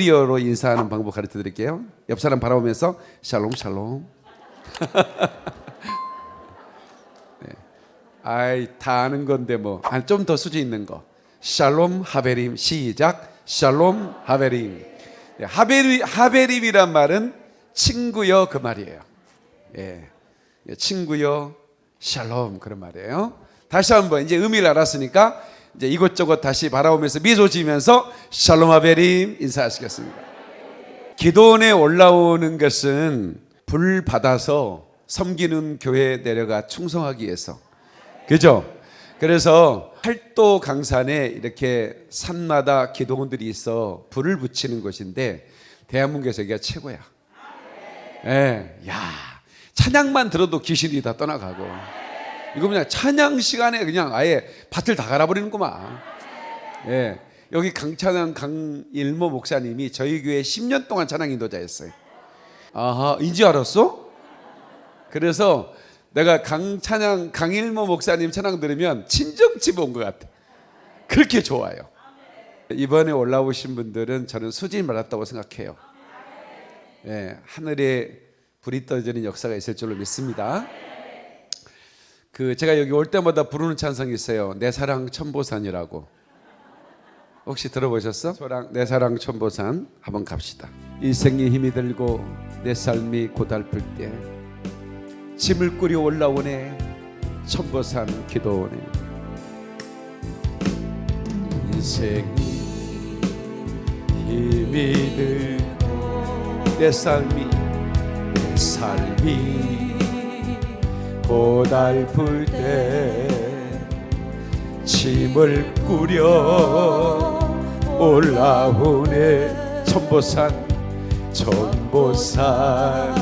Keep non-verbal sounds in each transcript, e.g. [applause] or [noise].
히브리어로 인사하는 방법 가르쳐 드릴게요. 옆 사람 바라보면서 샬롬 샬롬. [laughs] 네. 아이 다 아는 건데 뭐. 좀 더 수준 있는 거. 샬롬 하베림 시작. 샬롬 하베림. 네, 하베리, 하베림이란 말은 친구여 그 말이에요. 예. 예, 친구여 샬롬 그런 말이에요. 다시 한번 이제 의미를 알았으니까 이제 이것저것 다시 바라보면서 미소 지면서 샬롬 하베림 인사하시겠습니다. 기도원에 올라오는 것은 불 받아서 섬기는 교회 내려가 충성하기 위해서 그죠? 그래서 팔도 강산에 이렇게 산마다 기도원들이 있어 불을 붙이는 곳인데 대한민국에서 여기가 최고야. 예, 야 찬양만 들어도 귀신이 다 떠나가고 이거 그냥 찬양 시간에 그냥 아예 밭을 다 갈아버리는구만. 예, 여기 강찬양 강일모 목사님이 저희 교회 10년 동안 찬양 인도자였어요. 아하, 인지 알았어? 그래서 내가 강찬양 강일모 목사님 찬양 들으면 친정집 온 것 같아. 그렇게 좋아요. 이번에 올라오신 분들은 저는 수진 받았다고 생각해요. 예, 하늘에 불이 떠지는 역사가 있을 줄로 믿습니다. 그 제가 여기 올 때마다 부르는 찬성이 있어요. 내 사랑 천보산이라고. 혹시 들어보셨어? 소랑 내 사랑 천보산 한번 갑시다. 일생이 힘이 들고 내 삶이 고달플 때 짐을 꾸려 올라오네 천보산 기도오네 인생이 힘이 들고 내 삶이 내 삶이 고달플 때 짐을 꾸려 올라오네. 천보산 천보산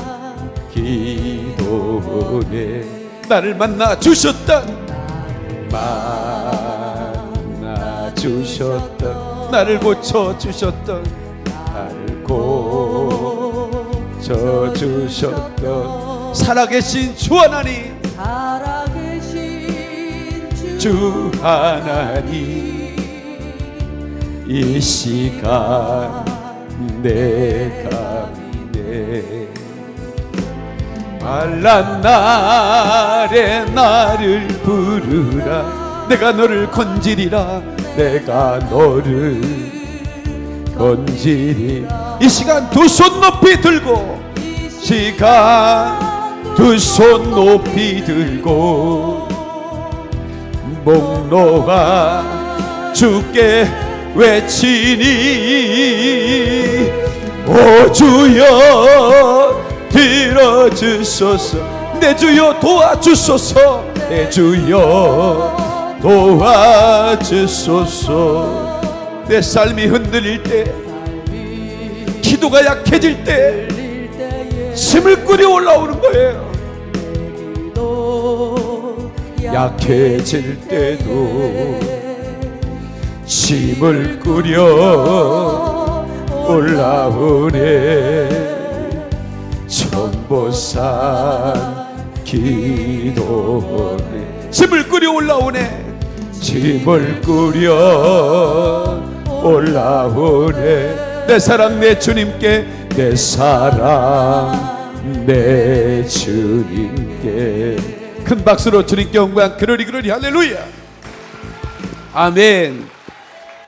기도네 나를 만나 주셨던 만나 주셨던 나를 고쳐 주셨던 나를 고쳐 주셨던 살아계신 주 하나님 주, 주 하나님 이 시간 내가 믿네 말란 날에 나를 부르라. 내가 너를 건지리라. 내가 너를 건지리. 이 시간 두 손 높이 들고 시간 두 손 높이 들고 목 놓아 주께 외치니 오 주여 들어주소서. 내 주여 도와주소서. 내 주여 도와주소서. 내 삶이 흔들릴 때 기도가 약해질 때 힘을 꾸려 올라오는 거예요 약해질 때도 힘을 꾸려 올라오네. 천보산 기도네 힘을 꾸려 올라오네. 힘을 꾸려 올라오네. 내 사랑 내 주님께 내 사랑 내 주님께 큰 박수로 주님께 영광 그러리 그러리 할렐루야. 아멘.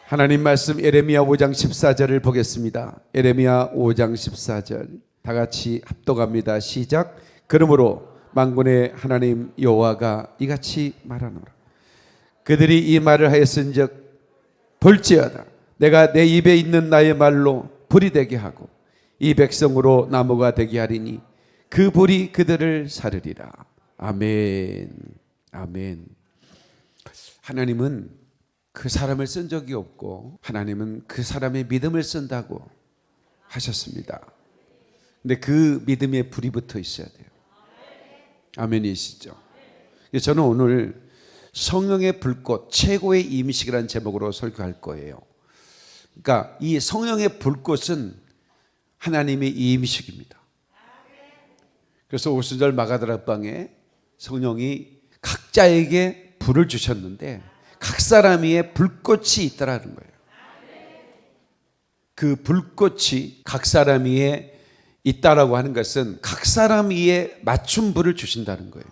하나님 말씀 에레미야 5장 14절을 보겠습니다. 에레미야 5장 14절. 다 같이 합독합니다. 시작. 그러므로 만군의 하나님 여호와가 이같이 말하노라. 그들이 이 말을 하였은즉 볼지어다. 내가 내 입에 있는 나의 말로 불이 되게 하고 이 백성으로 나무가 되게 하리니 그 불이 그들을 사르리라 아멘. 아멘. 하나님은 그 사람을 쓴 적이 없고 하나님은 그 사람의 믿음을 쓴다고 하셨습니다. 근데 그 믿음에 불이 붙어 있어야 돼요. 아멘이시죠? 저는 오늘 성령의 불꽃 최고의 임식이라는 제목으로 설교할 거예요. 그러니까 이 성령의 불꽃은 하나님의 임식입니다. 그래서 오순절 마가다락방에 성령이 각자에게 불을 주셨는데 각 사람 위에 불꽃이 있다라는 거예요. 그 불꽃이 각 사람 위에 있다라고 하는 것은 각 사람 위에 맞춤 불을 주신다는 거예요.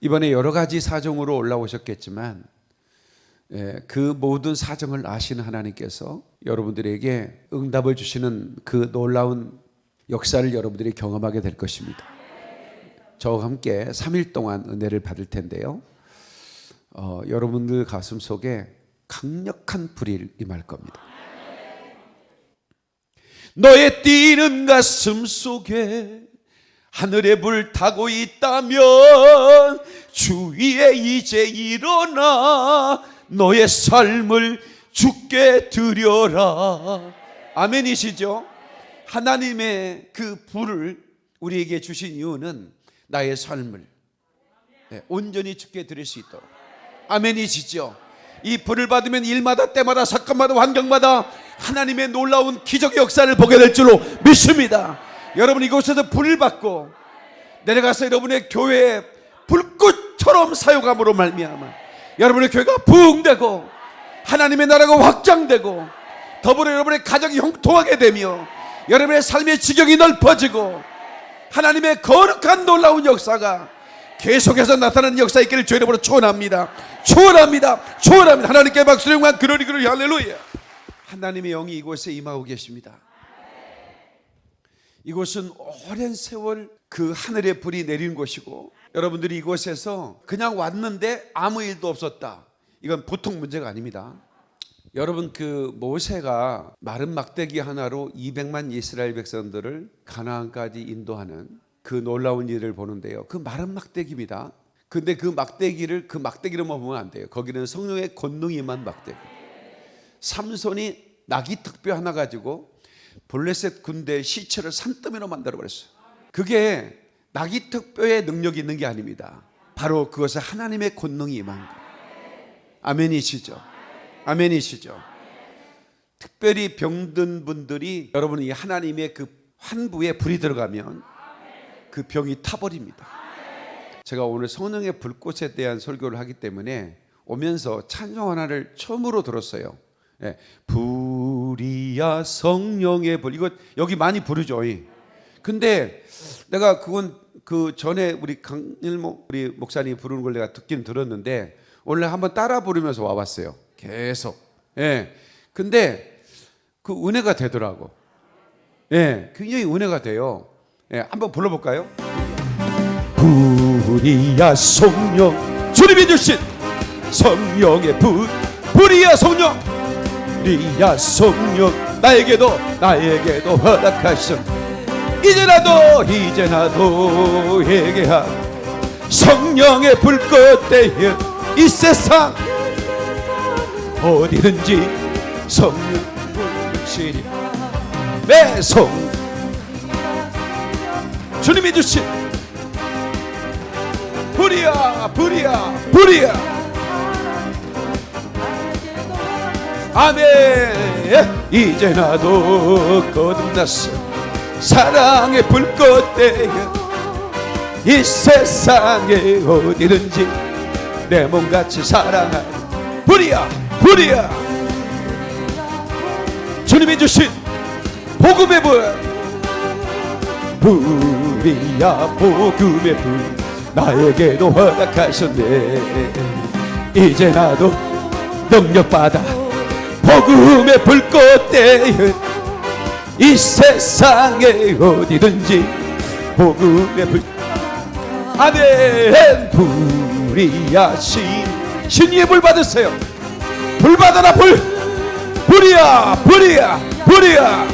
이번에 여러 가지 사정으로 올라오셨겠지만 예, 그 모든 사정을 아시는 하나님께서 여러분들에게 응답을 주시는 그 놀라운 역사를 여러분들이 경험하게 될 것입니다. 저와 함께 3일 동안 은혜를 받을 텐데요. 어, 여러분들 가슴 속에 강력한 불이 임할 겁니다. 너의 뛰는 가슴 속에 하늘의 불 타고 있다면 주위에 이제 일어나 너의 삶을 죽게 드려라. 아멘이시죠? 하나님의 그 불을 우리에게 주신 이유는 나의 삶을 네, 온전히 죽게 드릴 수 있도록. 아멘이시죠? 이 불을 받으면 일마다 때마다 사건마다 환경마다 하나님의 놀라운 기적 역사를 보게 될 줄로 믿습니다. 여러분 이곳에서 불을 받고 내려가서 여러분의 교회에 불꽃처럼 사용함으로 말미암아 여러분의 교회가 부흥되고 하나님의 나라가 확장되고 더불어 여러분의 가정이 형통하게 되며 여러분의 삶의 지경이 넓어지고 하나님의 거룩한 놀라운 역사가 계속해서 나타나는 역사 있기를 주의 이름으로 초원합니다. 초원합니다. 초원합니다. 하나님께 박수를 영광 그러리 그러리 할렐루야. 하나님의 영이 이곳에 임하고 계십니다. 이곳은 오랜 세월 그 하늘의 불이 내린 곳이고 여러분들이 이곳에서 그냥 왔는데 아무 일도 없었다. 이건 보통 문제가 아닙니다. 여러분 그 모세가 마른 막대기 하나로 200만 이스라엘 백성들을 가나안까지 인도하는 그 놀라운 일을 보는데요. 그 마른 막대기입니다. 근데 그 막대기를 그 막대기로만 보면 안 돼요. 거기는 성령의 권능이만 막대기. 삼손이 나귀 특뼈 하나 가지고 블레셋 군대의 시체를 산더미로 만들어 버렸어요. 그게 나귀 특뼈의 능력이 있는 게 아닙니다. 바로 그것은 하나님의 권능이 임한 거. 아멘이시죠? 아멘이시죠? 특별히 병든 분들이 여러분 이 하나님의 그 환부에 불이 들어가면 그 병이 타버립니다. 제가 오늘 성령의 불꽃에 대한 설교를 하기 때문에 오면서 찬송 하나를 처음으로 들었어요. 예, 불이야 성령의 불 이거 여기 많이 부르죠. 근데 내가 그건 그 전에 우리 강일목 우리 목사님 부르는 걸 내가 듣긴 들었는데 오늘 한번 따라 부르면서 와봤어요. 계속. 예. 근데 그 은혜가 되더라고. 예, 굉장히 은혜가 돼요. 예, 한번 불러볼까요? 불이야 성령 주님이 주신 성령의 불 불이야 성령 불이야 성령 나에게도 나에게도 허락하신 이제라도 이제라도 얘기한 성령의 불꽃 대에 이 세상 어디든지 불시리 매성. 주님이 주신 불이야 불이야 불이야. 아멘. 이제 나도 거듭났어. 사랑의 불꽃대에 이 세상에 어디든지 내 몸같이 사랑하는 불이야 불이야. 주님이 주신 복음의 불 불이야 복음의 불 나에게도 허락하셨네. 이제 나도 능력받아 복음의 불꽃대에 이 세상에 어디든지 복음의 불. 아멘. 불이야 신. 신의 불 받으세요 불 받아라 불. 불이야 불이야 불이야.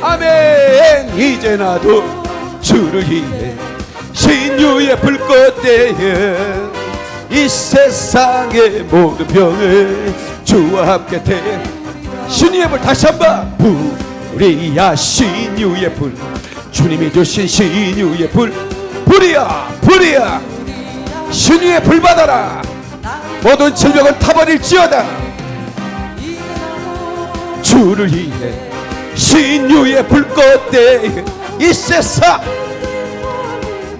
아멘. 이제 나도 주를 위해 신유의 불꽃대에 이 세상의 모든 병을 주와 함께 대. 신유의 불 다시 한번. 불이야 신유의 불. 주님이 주신 신유의 불. 불이야 불이야. 신유의 불 받아라 모든 질병을 타버릴지어다. 주를 위해 신유의 불꽃대 이 세상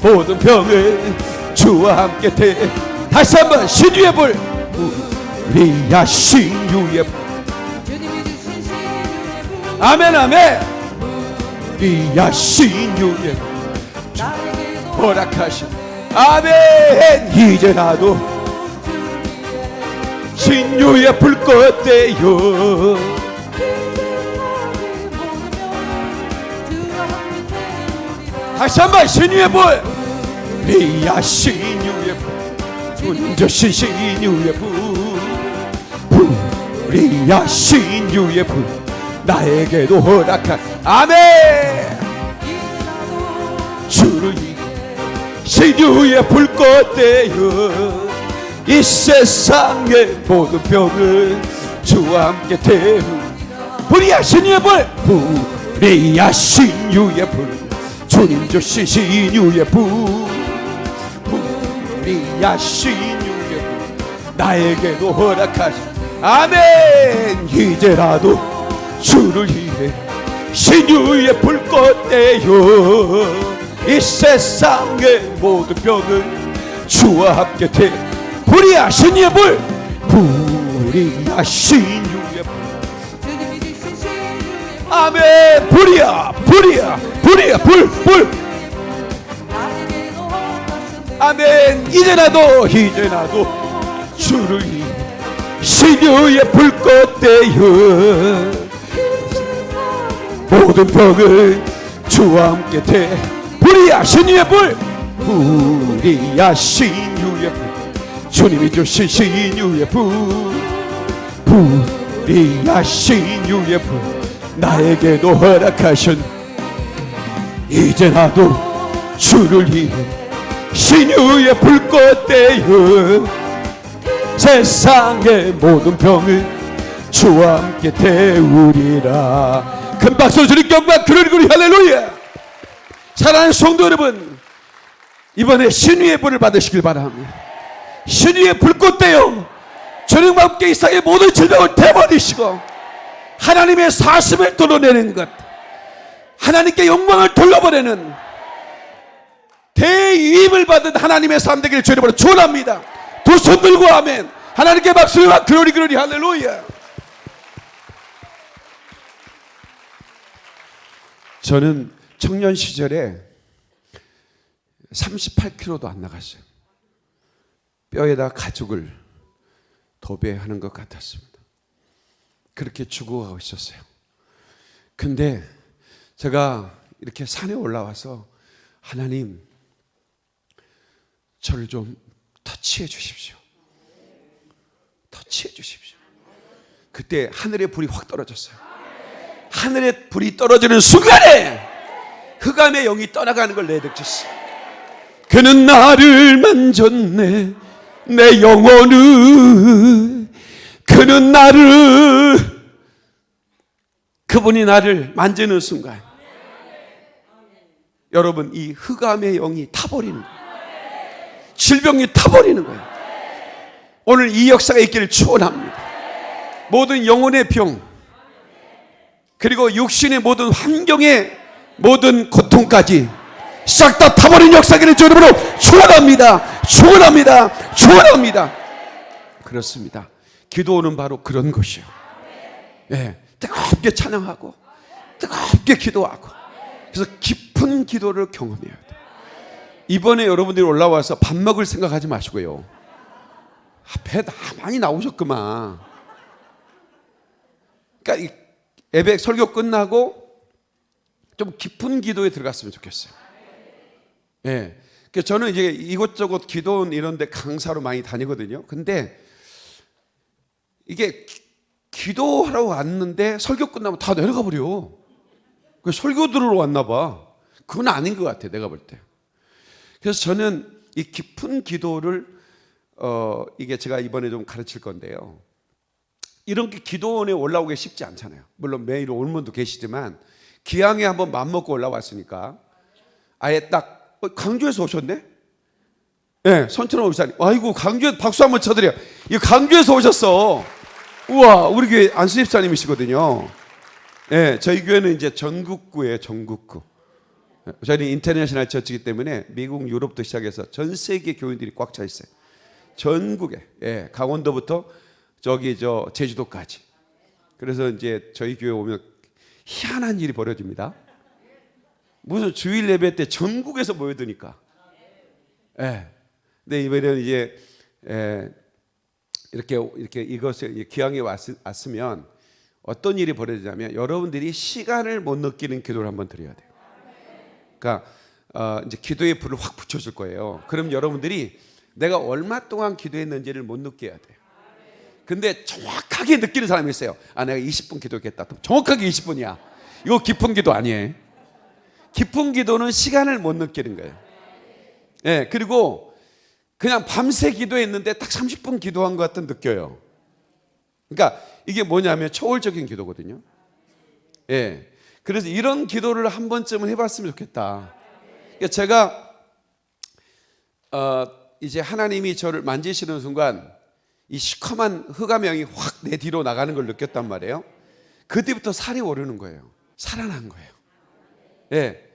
모든 병을 주와 함께 대 다시 한번 신유의 불. 우리야 신유의 부 아멘 아멘. 우리야 신유의 나에게도 허락하신 아멘. 이제라도 신유의 불꽃 대요. 다시 한번 신유의 불. 우리야 신유의 불. 주님 주신 신유의 불. 우리야 신유의 불. 나에게도 허락한. 아멘. 주를 위 신유의 불꽃 대여 이 세상의 모든 병을 주와 함께 태우. 불이야 신유의 불 불이야 신유의 불 주님 주신 신유의 불 불이야 신유의 불. 나에게도 허락하시. 아멘. 이제라도 주를 위해 신유의 불꽃 내요. 이 세상의 모든 병을 주와 함께 태 불이야 신유의 불. 불이야 신유의 불. 아멘. 불이야 불이야 불이야 불불. 아멘. 이제라도 이제라도 주를 신유의 불꽃 대여. 모든 병을 주와 함께 대. 불이야 신유의 불. 불이야 신유의 불 주님이 주신 신유의 불 불이야 신유의 불 나에게도 허락하신 이제 나도 주를 위해 신유의 불꽃 대여 세상의 모든 병을 주와 함께 태우리라. 큰 박수 주님 경박 그러리 그리 할렐루야. 사랑하는 성도 여러분 이번에 신유의 불을 받으시길 바랍니다 신유의 불꽃 되어 주님과 함께 이 세상의 모든 질병을 대버리시고 하나님의 사심을 드러내는 것 하나님께 영광을 돌려보내는 대위임을 받은 하나님의 삶 되기를 주님 으로 축원합니다. 두 손 들고 아멘. 하나님께 박수와 그러리 그러리 할렐루야. 저는 청년 시절에 38kg도 안 나갔어요. 뼈에다 가죽을 도배하는 것 같았습니다. 그렇게 죽어가고 있었어요. 근데 제가 이렇게 산에 올라와서 하나님 저를 좀 터치해 주십시오. 터치해 주십시오. 그때 하늘의 불이 확 떨어졌어요. 하늘의 불이 떨어지는 순간에 흑암의 영이 떠나가는 걸 내득쳤어요. 그는 나를 만졌네 내 영혼을 그는 나를 그분이 나를 만지는 순간 여러분 이 흑암의 영이 타버리는 거예요. 질병이 타버리는 거예요. 오늘 이 역사가 있기를 축원합니다. 모든 영혼의 병 그리고 육신의 모든 환경의 모든 고통까지 싹 다 타버린 역사기를 주름으로 축원합니다. 축원합니다. 축원합니다. 그렇습니다. 기도는 바로 그런 것이요. 예, 뜨겁게 찬양하고 뜨겁게 기도하고 그래서 깊은 기도를 경험해야 돼. 이번에 여러분들이 올라와서 밥 먹을 생각하지 마시고요. 아, 배다 많이 나오셨구만. 그러니까 이 예배 설교 끝나고 좀 깊은 기도에 들어갔으면 좋겠어요. 예. 그 저는 이제 이곳저곳 기도원 이런 데 강사로 많이 다니거든요. 근데 이게 기- 기도하러 왔는데 설교 끝나면 다 내려가 버려. 그 설교 들으러 왔나 봐. 그건 아닌 것 같아, 내가 볼 때. 그래서 저는 이 깊은 기도를 어 이게 제가 이번에 좀 가르칠 건데요. 이런 게 기도원에 올라오기 쉽지 않잖아요. 물론 매일 올 분도 계시지만 기왕에 한번 맘 먹고 올라왔으니까 아예 딱 어, 광주에서 오셨네. 예, 네, 손천원 우사님. 아이고 광주에 박수 한번 쳐드려. 이 광주에서 오셨어. 우와, 우리 교회 안수집사님이시거든요. 예, 네, 저희 교회는 이제 전국구예요, 전국구. 저희는 international church이기 때문에 미국, 유럽도 시작해서 전 세계 교인들이 꽉 차 있어요. 전국에, 예, 강원도부터 저기 저 제주도까지. 그래서 이제 저희 교회 오면 희한한 일이 벌어집니다. 무슨 주일 예배 때 전국에서 모여드니까. 예. 근데 이번에는 이제 에, 이렇게 이렇게 이것을 기왕에 왔, 왔으면 어떤 일이 벌어지냐면 여러분들이 시간을 못 느끼는 기도를 한번 드려야 돼요. 그러니까 어, 이제 기도의 불을 확 붙여줄 거예요. 그럼 여러분들이 내가 얼마 동안 기도했는지를 못 느껴야 돼요. 근데 정확하게 느끼는 사람이 있어요. 아, 내가 20분 기도했겠다. 그럼 정확하게 20분이야. 이거 깊은 기도 아니에요. 깊은 기도는 시간을 못 느끼는 거예요. 예, 그리고 그냥 밤새 기도했는데 딱 30분 기도한 것 같은 느껴요. 그러니까 이게 뭐냐면 초월적인 기도거든요. 예. 그래서 이런 기도를 한 번쯤은 해봤으면 좋겠다. 그러니까 제가 어, 이제 하나님이 저를 만지시는 순간 이 시커먼 흑암형이 확 내 뒤로 나가는 걸 느꼈단 말이에요. 그때부터 살이 오르는 거예요. 살아난 거예요. 예.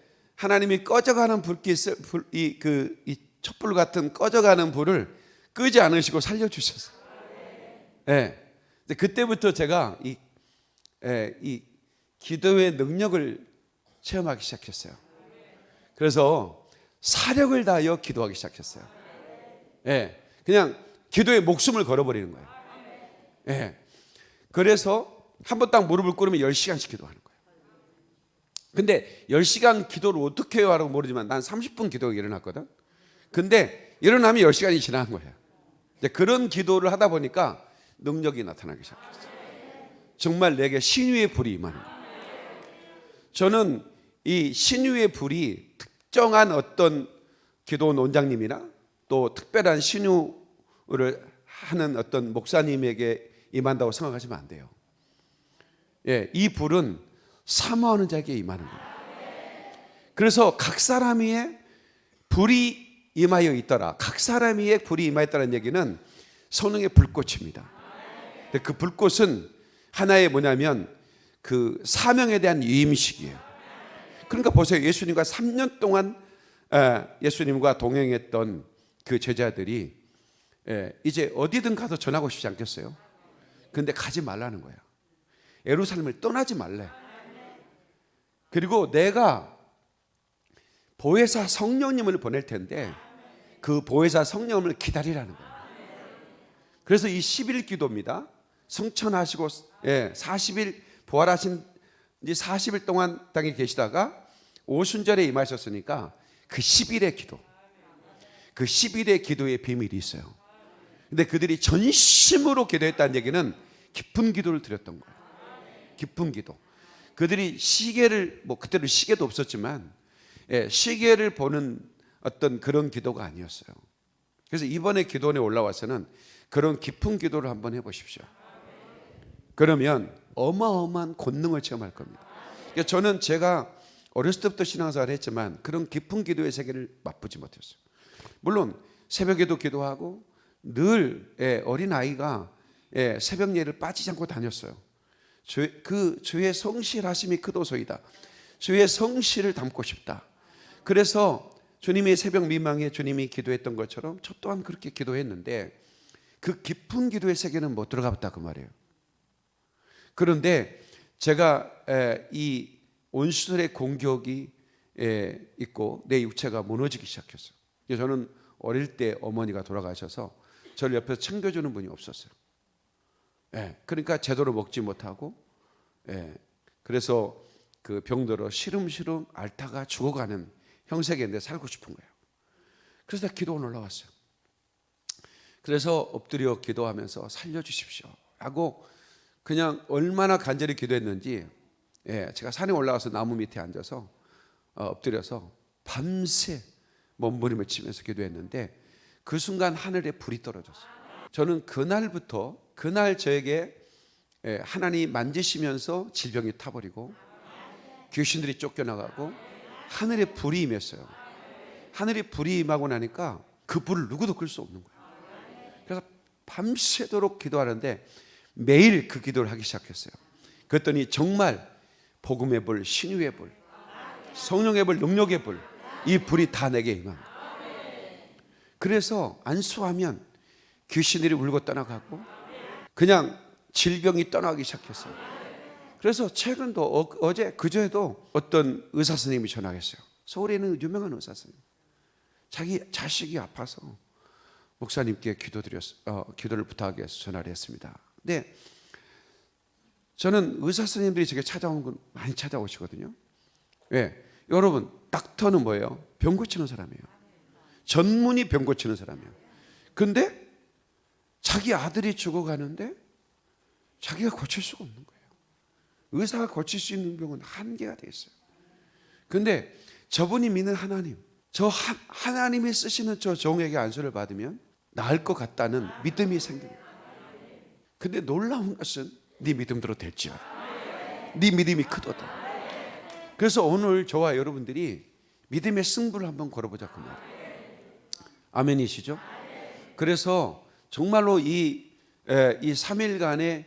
하나님이 꺼져가는 불빛을 불, 이, 그, 이 촛불 같은 꺼져가는 불을 끄지 않으시고 살려주셨어요. 예. 그때부터 제가 이, 예, 이 기도의 능력을 체험하기 시작했어요. 그래서 사력을 다하여 기도하기 시작했어요. 예. 그냥 기도에 목숨을 걸어버리는 거예요. 예. 그래서 한 번 딱 무릎을 꿇으면 10시간씩 기도하는. 근데 10시간 기도를 어떻게 해요? 라고 모르지만 난 30분 기도가 일어났거든. 근데 일어나면 10시간이 지난 거예요. 이제 그런 기도를 하다 보니까 능력이 나타나기 시작했어요. 정말 내게 신유의 불이 임하는 거예요. 저는 이 신유의 불이 특정한 어떤 기도 논장님이나 또 특별한 신유를 하는 어떤 목사님에게 임한다고 생각하시면 안 돼요. 예, 이 불은 사모하는 자에게 임하는 거예요. 그래서 각 사람 위에 불이 임하여 있더라. 각 사람 위에 불이 임하였다는 얘기는 성령의 불꽃입니다. 그 불꽃은 하나의 뭐냐면 그 사명에 대한 위임식이에요. 그러니까 보세요. 예수님과 3년 동안 에, 예수님과 동행했던 그 제자들이 에, 이제 어디든 가서 전하고 싶지 않겠어요? 근데 가지 말라는 거예요. 예루살렘을 떠나지 말래. 그리고 내가 보혜사 성령님을 보낼 텐데 그 보혜사 성령님을 기다리라는 거예요. 그래서 이 10일 기도입니다. 성천하시고 예, 40일 부활하신 이제 40일 동안 땅에 계시다가 오순절에 임하셨으니까 그 10일의 기도. 그 10일의 기도의 비밀이 있어요. 근데 그들이 전심으로 기도했다는 얘기는 깊은 기도를 드렸던 거예요. 깊은 기도. 그들이 시계를 뭐 그때는 시계도 없었지만 예, 시계를 보는 어떤 그런 기도가 아니었어요. 그래서 이번에 기도원에 올라와서는 그런 깊은 기도를 한번 해보십시오. 그러면 어마어마한 권능을 체험할 겁니다. 그러니까 저는 제가 어렸을 때부터 신앙생활을 했지만 그런 깊은 기도의 세계를 맛보지 못했어요. 물론 새벽에도 기도하고 늘 예, 어린 아이가 예, 새벽 예를 빠지지 않고 다녔어요. 주, 그 주의 성실하심이 크도소이다. 주의 성실을 담고 싶다. 그래서 주님의 새벽 미망에 주님이 기도했던 것처럼 저 또한 그렇게 기도했는데 그 깊은 기도의 세계는 못 들어가봤다 그 말이에요. 그런데 제가 에, 이 온수들의 공격이 에, 있고 내 육체가 무너지기 시작했어요. 저는 어릴 때 어머니가 돌아가셔서 저를 옆에서 챙겨주는 분이 없었어요. 예, 그러니까 제대로 먹지 못하고, 예, 그래서 그 병들어 시름시름 앓다가 죽어가는 형세계인데 살고 싶은 거예요. 그래서 기도원 올라왔어요. 그래서 엎드려 기도하면서 살려주십시오. 하고 그냥 얼마나 간절히 기도했는지, 예, 제가 산에 올라가서 나무 밑에 앉아서 어, 엎드려서 밤새 몸부림을 치면서 기도했는데 그 순간 하늘에 불이 떨어졌어요. 저는 그날부터 그날 저에게 예, 하나님 만지시면서 질병이 타버리고 귀신들이 쫓겨나가고 하늘에 불이 임했어요. 하늘에 불이 임하고 나니까 그 불을 누구도 끌 수 없는 거예요. 그래서 밤새도록 기도하는데 매일 그 기도를 하기 시작했어요. 그랬더니 정말 복음의 불, 신유의 불, 성령의 불, 능력의 불, 이 불이 다 내게 임합니다. 그래서 안수하면 귀신들이 울고 떠나가고 그냥 질병이 떠나기 시작했어요. 그래서 최근도 어, 어제 그제도 어떤 의사 선생님이 전화했어요. 서울에 있는 유명한 의사 선생님. 자기 자식이 아파서 목사님께 기도드렸 어, 기도를 부탁해서 전화를 했습니다. 근데 저는 의사 선생님들이 제게 찾아오는 건 많이 찾아오시거든요. 왜? 여러분, 닥터는 뭐예요? 병 고치는 사람이에요. 전문이 병 고치는 사람이에요. 근데 자기 아들이 죽어가는데 자기가 고칠 수가 없는 거예요. 의사가 고칠 수 있는 병은 한계가 돼 있어요. 근데 저분이 믿는 하나님, 저 하, 하나님이 쓰시는 저 종에게 안수를 받으면 나을 것 같다는 믿음이 생깁니다. 근데 놀라운 것은 네 믿음대로 될지어다. 네 믿음이 크도다. 그래서 오늘 저와 여러분들이 믿음의 승부를 한번 걸어보자 그 말이에요. 아멘이시죠? 그래서 정말로 이, 에, 이 3일간의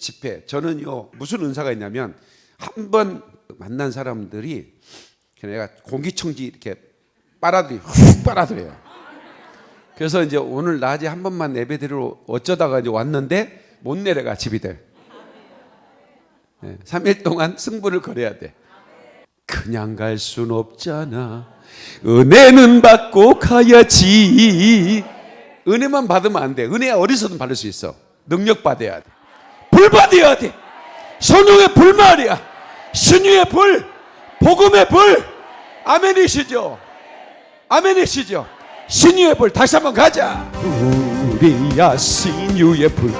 집회, 저는요, 무슨 은사가 있냐면, 한 번 만난 사람들이 내가 공기청지 이렇게 빨아들이, 훅 빨아들여요. 그래서 이제 오늘 낮에 한 번만 예배 드리러 어쩌다가 이제 왔는데 못 내려가 집이 돼. 네, 3일 동안 승부를 걸어야 돼. 그냥 갈 순 없잖아. 은혜는 받고 가야지. 은혜만 받으면 안 돼. 은혜 어디서든 받을 수 있어. 능력 받아야 돼. 불 받아야 돼. 성령의 불 말이야. 신유의 불, 복음의 불. 아멘이시죠? 아멘이시죠? 신유의 불 다시 한번 가자. 우리야 신유의 불,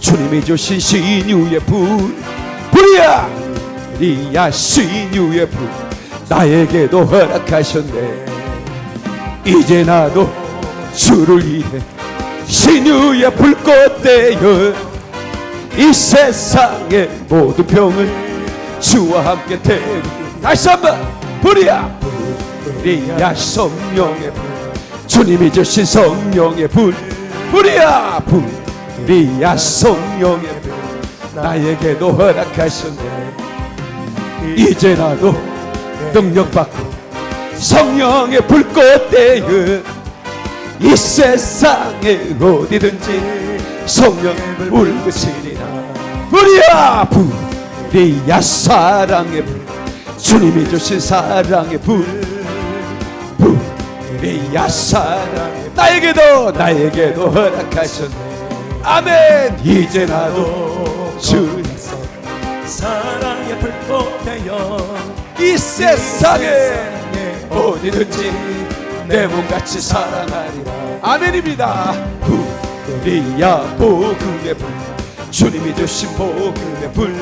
주님이 주신 신유의 불, 불이야. 우리야 신유의 불, 나에게도 허락하셨네. 이제 나도 주를 위해 신유의 불꽃 되어 이 세상의 모든 병을 주와 함께 태우 다시 한번 불이야. 불이야 성령의 불. 주님이 주신 성령의 불. 불이야 불이야 성령의 불. 나에게도 허락하셨네. 이제 나도 능력 받고 성령의 불꽃 되어 이 세상에 어디든지 성령의 불 울부시리라. 불이야 불이야 사랑의 불. 주님이 주신 사랑의 불. 불이야 사랑의 나에게도 나에게도 허락하셨네. 아멘. 이제 나도 주님 사랑의 불꽃 되어 이 세상에 어디든지 내 몸같이 사랑하리라. 아멘입니다. 불이야 복음의 불. 주님이 주신 복음의 불.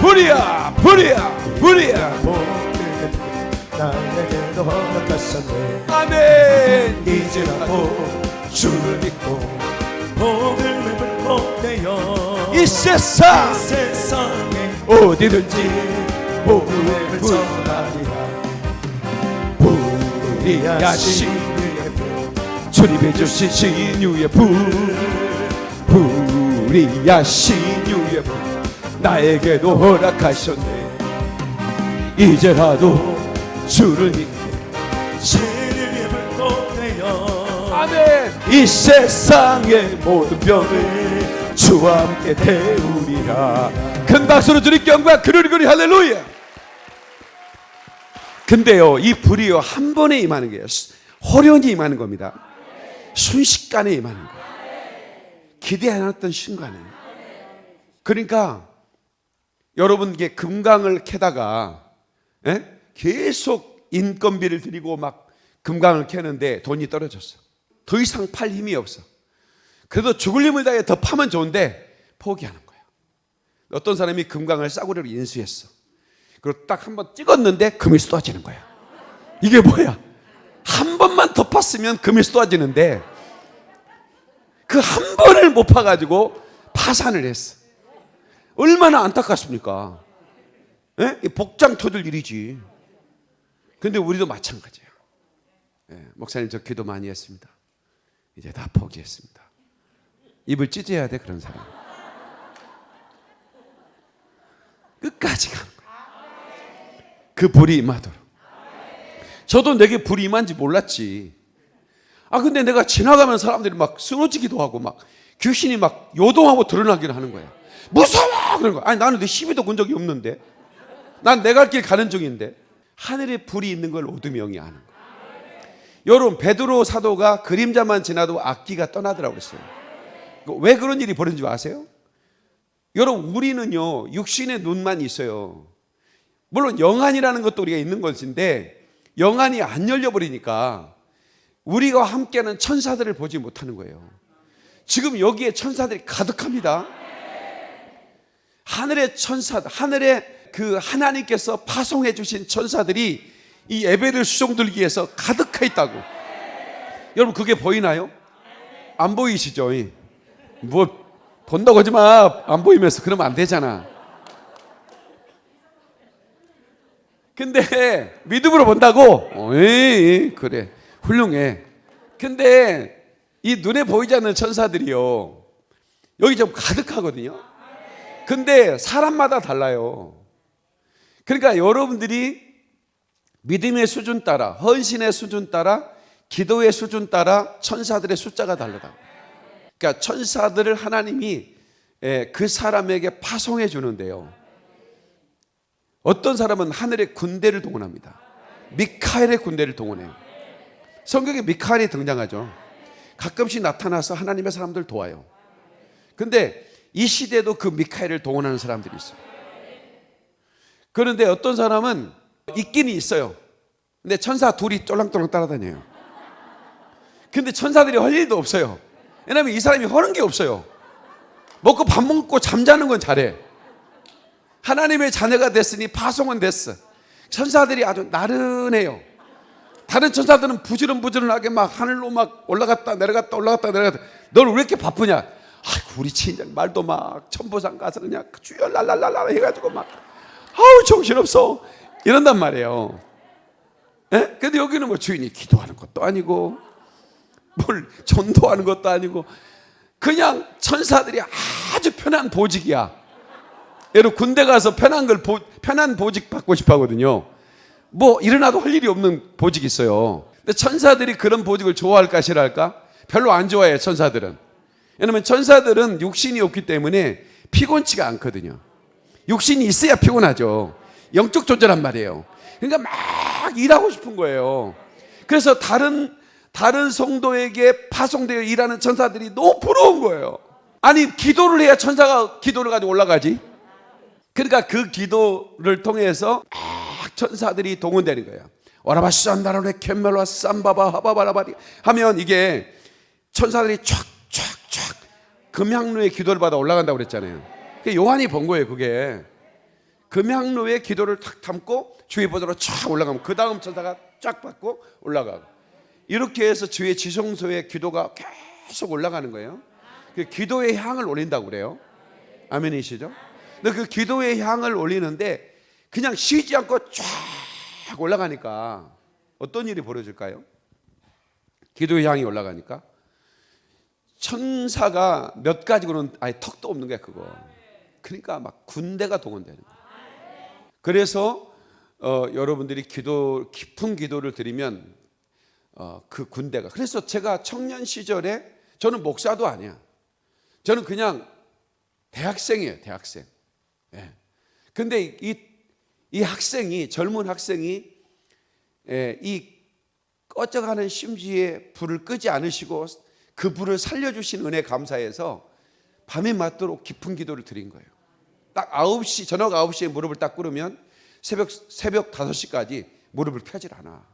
불이야 불이야 불이야. 복음의 불. 나에게도 허락하셨네. 아멘. 이제 나도 주를 믿고 복음의 불꽃 되어 이 세상 세상에 어디든지 복음의 불불 전하리라 불 주님이 주신 신유의 불 불이야 신유의 불. 나에게도 허락하셨네. 이제라도 주를 되어 아멘. 이 세상의 모든 병을 주와 함께 태우리라. 큰 박수로 주님께 영광 그러리그리 할렐루야 근데요 이 불이요 한 번에 임하는 거예요 호련히 임하는 겁니다 순식간에 임하는 거예요 기대 안 했던 순간에 그러니까 여러분께 금강을 캐다가 예? 계속 인건비를 들이고 막 금강을 캐는데 돈이 떨어졌어. 더 이상 팔 힘이 없어. 그래도 죽을 힘을 다해 더 파면 좋은데 포기하는 거야. 어떤 사람이 금강을 싸구려로 인수했어. 그리고 딱한 번 찍었는데 금이 쏟아지는 거야. 이게 뭐야? 한 번만 더 팠으면 금이 쏟아지는데 그 한 번을 못 파가지고 파산을 했어. 얼마나 안타깝습니까? 예? 이 복장 터질 일이지. 근데 우리도 마찬가지예요. 예, 목사님 저 기도 많이 했습니다. 이제 다 포기했습니다. 입을 찢어야 돼 그런 사람. 끝까지 가는. 그 불이 임하도록. 저도 내게 불이 임한지 몰랐지. 아 근데 내가 지나가면 사람들이 막 쓰러지기도 하고 막 귀신이 막 요동하고 드러나기는 하는 거야. 무서워! 그런 거야. 아니, 나는 내 시비도 군 적이 없는데. 난 내 갈 길 가는 중인데. 하늘에 불이 있는 걸 어둠이 영이 아는 거야. 여러분, 베드로 사도가 그림자만 지나도 악기가 떠나더라고 그랬어요. 왜 그런 일이 벌어진 줄 아세요? 여러분, 우리는요, 육신의 눈만 있어요. 물론 영안이라는 것도 우리가 있는 것인데, 영안이 안 열려버리니까 우리가 함께하는 천사들을 보지 못하는 거예요. 지금 여기에 천사들이 가득합니다. 하늘의 천사, 하늘의 그 하나님께서 파송해 주신 천사들이 이 예배를 수종들기 위해서 가득해 있다고. 여러분 그게 보이나요? 안 보이시죠? 뭐 본다고 하지 마. 안 보이면서 그러면 안 되잖아. 근데 믿음으로 본다고? 어, 에이, 그래. 훌륭해. 근데 이 눈에 보이지 않는 천사들이요. 여기 좀 가득하거든요. 근데 사람마다 달라요. 그러니까 여러분들이 믿음의 수준 따라, 헌신의 수준 따라, 기도의 수준 따라 천사들의 숫자가 다르다. 그러니까 천사들을 하나님이 예, 그 사람에게 파송해 주는데요. 어떤 사람은 하늘의 군대를 동원합니다. 미카엘의 군대를 동원해요. 성경에 미카엘이 등장하죠. 가끔씩 나타나서 하나님의 사람들 도와요. 근데 이 시대도 그 미카엘을 동원하는 사람들이 있어요. 그런데 어떤 사람은 있기는 있어요. 근데 천사 둘이 쫄랑쫄랑 따라다녀요. 근데 천사들이 할 일도 없어요. 왜냐면 이 사람이 하는 게 없어요. 먹고 밥 먹고 잠자는 건 잘해. 하나님의 자녀가 됐으니 파송은 됐어. 천사들이 아주 나른해요. 다른 천사들은 부지런부지런하게 막 하늘로 막 올라갔다 내려갔다 올라갔다 내려갔다. 넌왜 이렇게 바쁘냐? 아이고 우리 친정 말도 막 천보상 가서 그냥 주여 랄랄랄라 해가지고 막 아우 정신없어 이런단 말이에요. 예? 근데 여기는 뭐 주인이 기도하는 것도 아니고 뭘 전도하는 것도 아니고 그냥 천사들이 아주 편한 보직이야. 여러분 군대 가서 편한 걸 보, 편한 보직 받고 싶어 하거든요. 뭐 일어나도 할 일이 없는 보직이 있어요. 근데 천사들이 그런 보직을 좋아할까 싫어할까? 별로 안 좋아해요, 천사들은. 왜냐면 천사들은 육신이 없기 때문에 피곤치가 않거든요. 육신이 있어야 피곤하죠. 영적 존재란 말이에요. 그러니까 막 일하고 싶은 거예요. 그래서 다른 다른 성도에게 파송되어 일하는 천사들이 너무 부러운 거예요. 아니 기도를 해야 천사가 기도를 가지고 올라가지. 그러니까 그 기도를 통해서 막 천사들이 동원되는 거예요. 와라바산다라레 캔멜와 쌈바바 하바바라바리 하면 이게 천사들이 촥촥촥 금향로의 기도를 받아 올라간다고 그랬잖아요. 그 요한이 본 거예요, 그게. 금향로의 기도를 탁 담고 주의 보도로 쫙 올라가면 그 다음 천사가 쫙 받고 올라가고 이렇게 해서 주의 지성소의 기도가 계속 올라가는 거예요. 그 기도의 향을 올린다고 그래요. 아멘이시죠? 그 기도의 향을 올리는데 그냥 쉬지 않고 쫙 올라가니까 어떤 일이 벌어질까요? 기도의 향이 올라가니까 천사가 몇 가지고는 아예 턱도 없는 거야 그거. 그러니까 막 군대가 동원되는 거야. 그래서 어, 여러분들이 기도 깊은 기도를 드리면 어, 그 군대가 그래서 제가 청년 시절에 저는 목사도 아니야. 저는 그냥 대학생이에요, 대학생. 예. 근데 이, 이 학생이 젊은 학생이 예, 이 꺼져가는 심지에 불을 끄지 않으시고 그 불을 살려주신 은혜 감사해서 밤이 맞도록 깊은 기도를 드린 거예요. 딱 9시, 저녁 9시에 무릎을 딱 꿇으면 새벽, 새벽 5시까지 무릎을 펴질 않아.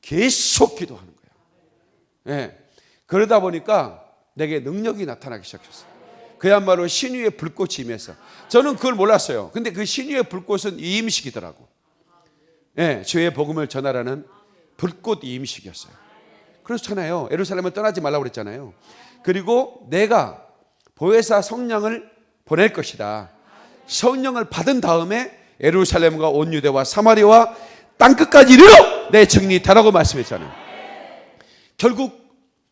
계속 기도하는 거야. 예. 그러다 보니까 내게 능력이 나타나기 시작했어요. 그야말로 신유의 불꽃이 임해서. 저는 그걸 몰랐어요. 근데 그 신유의 불꽃은 이임식이더라고. 예, 주의 복음을 전하라는 불꽃 이임식이었어요. 그렇잖아요. 예루살렘을 떠나지 말라고 그랬잖아요. 그리고 내가 보혜사 성령을 보낼 것이다. 성령을 받은 다음에 예루살렘과 온 유대와 사마리아와 땅 끝까지 이르러 내 증인이 되라고 말씀했잖아요. 결국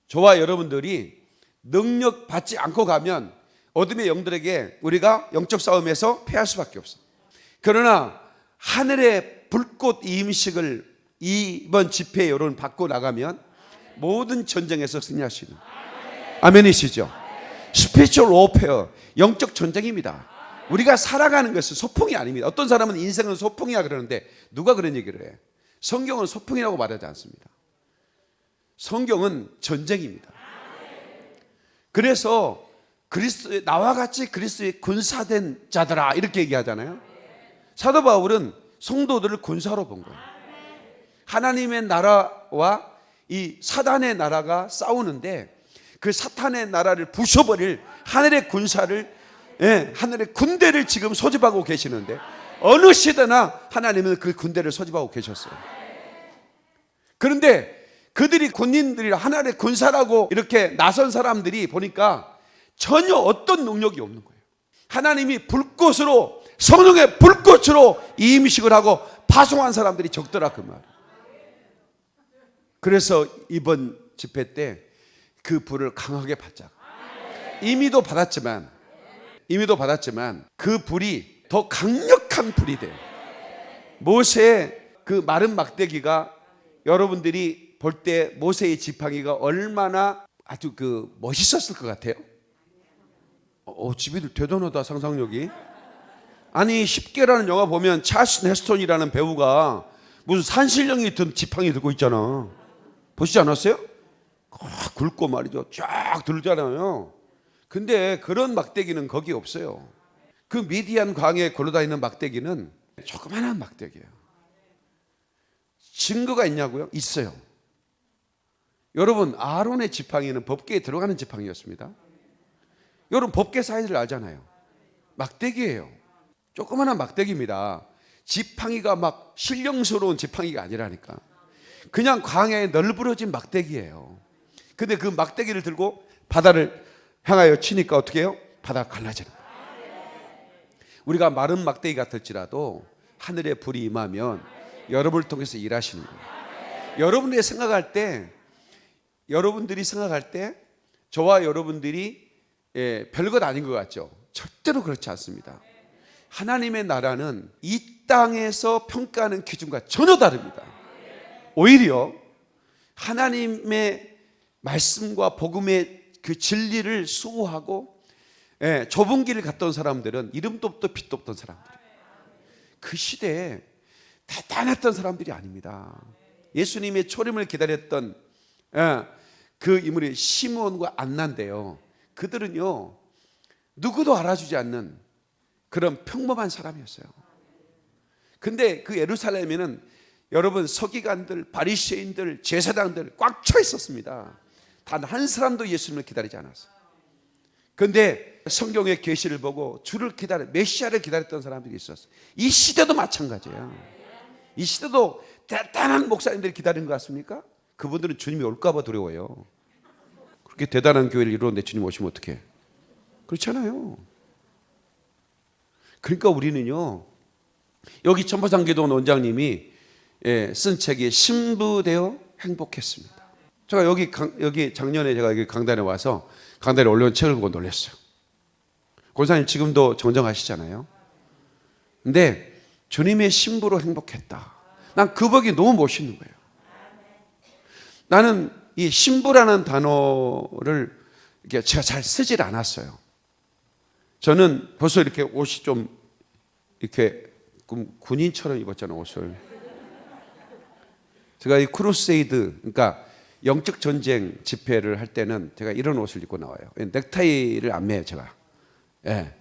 저와 여러분들이 능력 받지 않고 가면 어둠의 영들에게 우리가 영적 싸움에서 패할 수밖에 없어. 그러나 하늘의 불꽃 임식을 이번 집회 여론 받고 나가면 모든 전쟁에서 승리할 수 있는 아멘이시죠? spiritual warfare 영적 전쟁입니다. 우리가 살아가는 것은 소풍이 아닙니다. 어떤 사람은 인생은 소풍이야 그러는데 누가 그런 얘기를 해? 성경은 소풍이라고 말하지 않습니다. 성경은 전쟁입니다. 그래서 그리스도의 나와 같이 그리스도의 군사된 자들아 이렇게 얘기하잖아요. 사도 바울은 성도들을 군사로 본 거예요. 하나님의 나라와 이 사단의 나라가 싸우는데 그 사탄의 나라를 부숴버릴 하늘의 군사를 예, 하늘의 군대를 지금 소집하고 계시는데 어느 시대나 하나님은 그 군대를 소집하고 계셨어요. 그런데 그들이 군인들이 하나의 군사라고 이렇게 나선 사람들이 보니까 전혀 어떤 능력이 없는 거예요. 하나님이 불꽃으로 성령의 불꽃으로 임식을 하고 파송한 사람들이 적더라 그 말. 그래서 이번 집회 때 그 불을 강하게 받자. 이미도 받았지만 이미도 받았지만 그 불이 더 강력한 불이 돼요. 모세의 그 마른 막대기가 여러분들이 볼 때 모세의 지팡이가 얼마나 아주 그 멋있었을 것 같아요. 어, 집이들 대단하다 상상력이. 아니 10개라는 영화 보면 찰스 헤스톤이라는 배우가 무슨 산신령이 든 지팡이 들고 있잖아. 보시지 않았어요? 꽉 굵고 말이죠. 쫙 들잖아요. 근데 그런 막대기는 거기 없어요. 그 미디안 광에 굴러다니는 막대기는 조그마한 막대기예요. 증거가 있냐고요? 있어요. 여러분 아론의 지팡이는 법계에 들어가는 지팡이였습니다. 여러분 법계 사이즈를 알잖아요. 막대기예요. 조그마한 막대기입니다. 지팡이가 막 신령스러운 지팡이가 아니라니까. 그냥 광야에 널브러진 막대기예요. 근데 그 막대기를 들고 바다를 향하여 치니까 어떻게 해요? 바다가 갈라지는. 우리가 마른 막대기 같을지라도 하늘의 불이 임하면 여러분을 통해서 일하시는 거예요. 여러분들이 생각할 때 여러분들이 생각할 때 저와 여러분들이 예, 별것 아닌 것 같죠? 절대로 그렇지 않습니다. 하나님의 나라는 이 땅에서 평가하는 기준과 전혀 다릅니다. 오히려 하나님의 말씀과 복음의 그 진리를 수호하고 예, 좁은 길을 갔던 사람들은 이름도 없던 빛도 없던 사람들. 그 시대에 대단했던 사람들이 아닙니다. 예수님의 초림을 기다렸던 예, 그 인물이 시므온과 안나인데요. 그들은요 누구도 알아주지 않는 그런 평범한 사람이었어요. 근데 그 예루살렘에는 여러분 서기관들, 바리새인들, 제사장들 꽉 차 있었습니다. 단 한 사람도 예수님을 기다리지 않았어요. 근데 성경의 계시를 보고 주를 기다려 메시아를 기다렸던 사람들이 있었어요. 이 시대도 마찬가지예요. 이 시대도 대단한 목사님들이 기다리는 것 같습니까? 그분들은 주님이 올까 봐 두려워요. 그렇게 대단한 교회를 이루는데 주님 오시면 어떡해? 그렇잖아요. 그러니까 우리는요. 여기 천보상기도원 원장님이 예, 쓴 책이 신부되어 행복했습니다. 제가 여기 강, 여기 작년에 제가 여기 강단에 와서 강단에 올려온 책을 보고 놀랐어요. 권사님 지금도 정정하시잖아요. 근데 주님의 신부로 행복했다. 난 그 복이 너무 멋있는 거예요. 나는 이 신부라는 단어를 이렇게 제가 잘 쓰질 않았어요. 저는 벌써 이렇게 옷이 좀 이렇게 군인처럼 입었잖아요, 옷을. 제가 이 crusade, 그러니까 영적 전쟁 집회를 할 때는 제가 이런 옷을 입고 나와요. 넥타이를 안 매요, 제가. 예.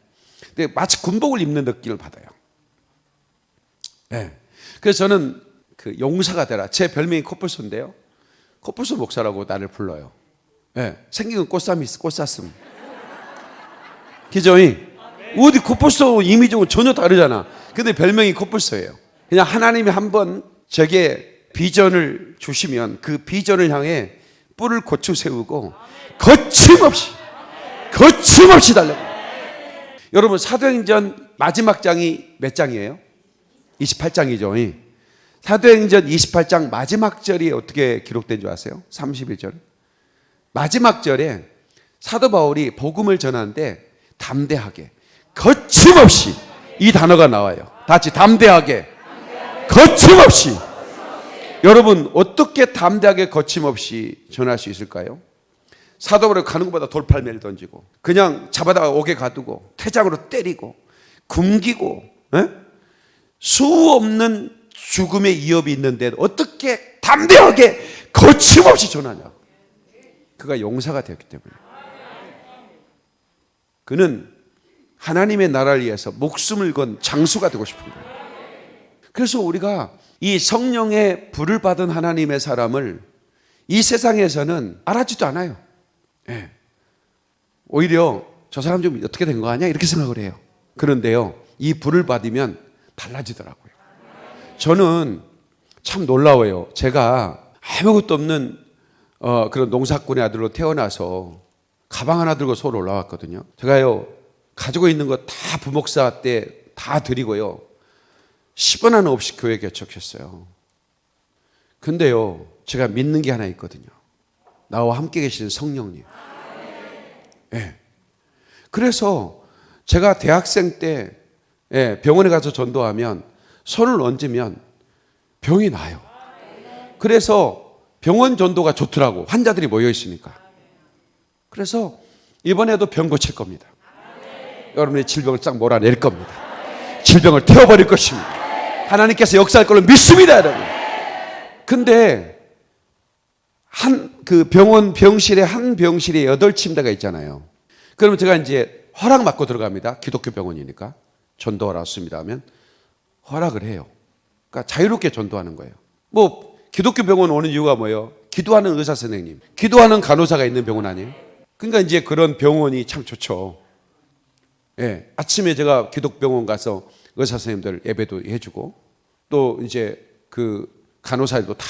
근데 마치 군복을 입는 느낌을 받아요. 예. 그래서 저는 그 용사가 되라. 제 별명이 코뿔소인데요. 코뿔소 목사라고 나를 불러요. 예. 생긴 건 있어, 꽃사슴. 기저이 어디 코뿔소 이미지하고 전혀 다르잖아. 근데 별명이 코뿔소예요. 그냥 하나님이 한번 제게 비전을 주시면 그 비전을 향해 뿔을 고추 세우고 거침없이 거침없이 달려. 여러분 사도행전 마지막 장이 몇 장이에요? 28장이죠. 사도행전 28장 마지막 절이 어떻게 기록된 줄 아세요? 31절. 마지막 절에 사도 바울이 복음을 전하는데 담대하게 거침없이 이 단어가 나와요. 같이 담대하게 거침없이 여러분 어떻게 담대하게 거침없이 전할 수 있을까요? 사도바로 가는 것보다 돌팔매를 던지고 그냥 잡아다가 옥에 가두고 퇴장으로 때리고 굶기고 에? 수 없는 죽음의 위협이 있는데 어떻게 담대하게 거침없이 전하냐 그가 용사가 되었기 때문에 그는 하나님의 나라를 위해서 목숨을 건 장수가 되고 싶은 거예요 그래서 우리가 이 성령의 불을 받은 하나님의 사람을 이 세상에서는 알아지도 않아요. 예. 오히려 저 사람 좀 어떻게 된 거 아니야? 이렇게 생각을 해요. 그런데요, 이 불을 받으면 달라지더라고요. 저는 참 놀라워요. 제가 아무것도 없는 어, 그런 농사꾼의 아들로 태어나서 가방 하나 들고 서울 올라왔거든요. 제가요, 가지고 있는 거 다 부목사 때 다 드리고요. 10원 하나 없이 교회 개척했어요. 근데요, 제가 믿는 게 하나 있거든요. 나와 함께 계시는 성령님. 예. 그래서 제가 대학생 때 예, 병원에 가서 전도하면 손을 얹으면 병이 나요. 그래서 병원 전도가 좋더라고. 환자들이 모여 있으니까. 그래서 이번에도 병 고칠 겁니다. 여러분의 질병을 쫙 몰아낼 겁니다. 질병을 태워버릴 것입니다. 하나님께서 역사할 걸로 믿습니다, 여러분. 근데 한 그 병원 병실에 한 병실에 여덟 침대가 있잖아요. 그러면 제가 이제 허락 받고 들어갑니다. 기독교 병원이니까 전도하러 왔습니다 하면 허락을 해요. 그러니까 자유롭게 전도하는 거예요. 뭐 기독교 병원 오는 이유가 뭐예요? 기도하는 의사 선생님, 기도하는 간호사가 있는 병원 아니에요? 그러니까 이제 그런 병원이 참 좋죠. 예, 아침에 제가 기독병원 가서 의사 선생님들 예배도 해주고 또 이제 그 간호사들도 다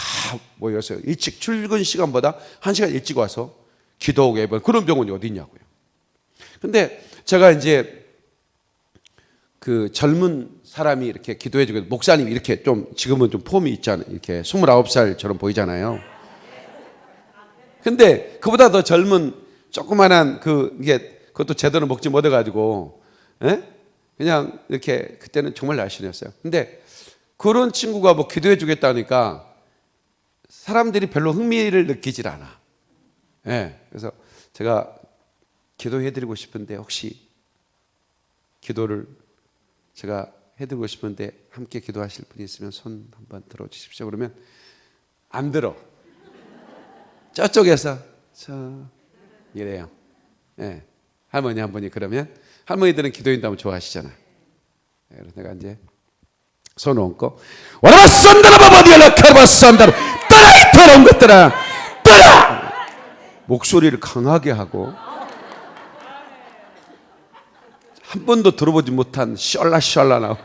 모여서 일찍 출근 시간보다 한 시간 일찍 와서 기도하고 예배 그런 병원이 어디 있냐고요. 근데 제가 이제 그 젊은 사람이 이렇게 기도해 주고 목사님 이렇게 좀 지금은 좀 폼이 있잖아요. 이렇게 29살처럼 보이잖아요. 근데 그보다 더 젊은 조그만한 그 이게 그것도 제대로 먹지 못해 가지고 예? 그냥 이렇게 그때는 정말 날씬했어요. 근데 그런 친구가 뭐 기도해 주겠다니까 사람들이 별로 흥미를 느끼질 않아. 예. 그래서 제가 기도해 드리고 싶은데 혹시 기도를 제가 해 드리고 싶은데 함께 기도하실 분이 있으면 손 한번 들어 주십시오. 그러면 안 들어. 저쪽에서 저 이래요. 예. 할머니 한 분이 그러면 할머니들은 기도인다면 좋아하시잖아. 예, 그래서 내가 이제 손 얹고 와라바산다라 바바디알라 카라바산다라 떠라 이 더러운 것들아 떠라 목소리를 강하게 하고 한 번도 들어보지 못한 셜라셜라 나오.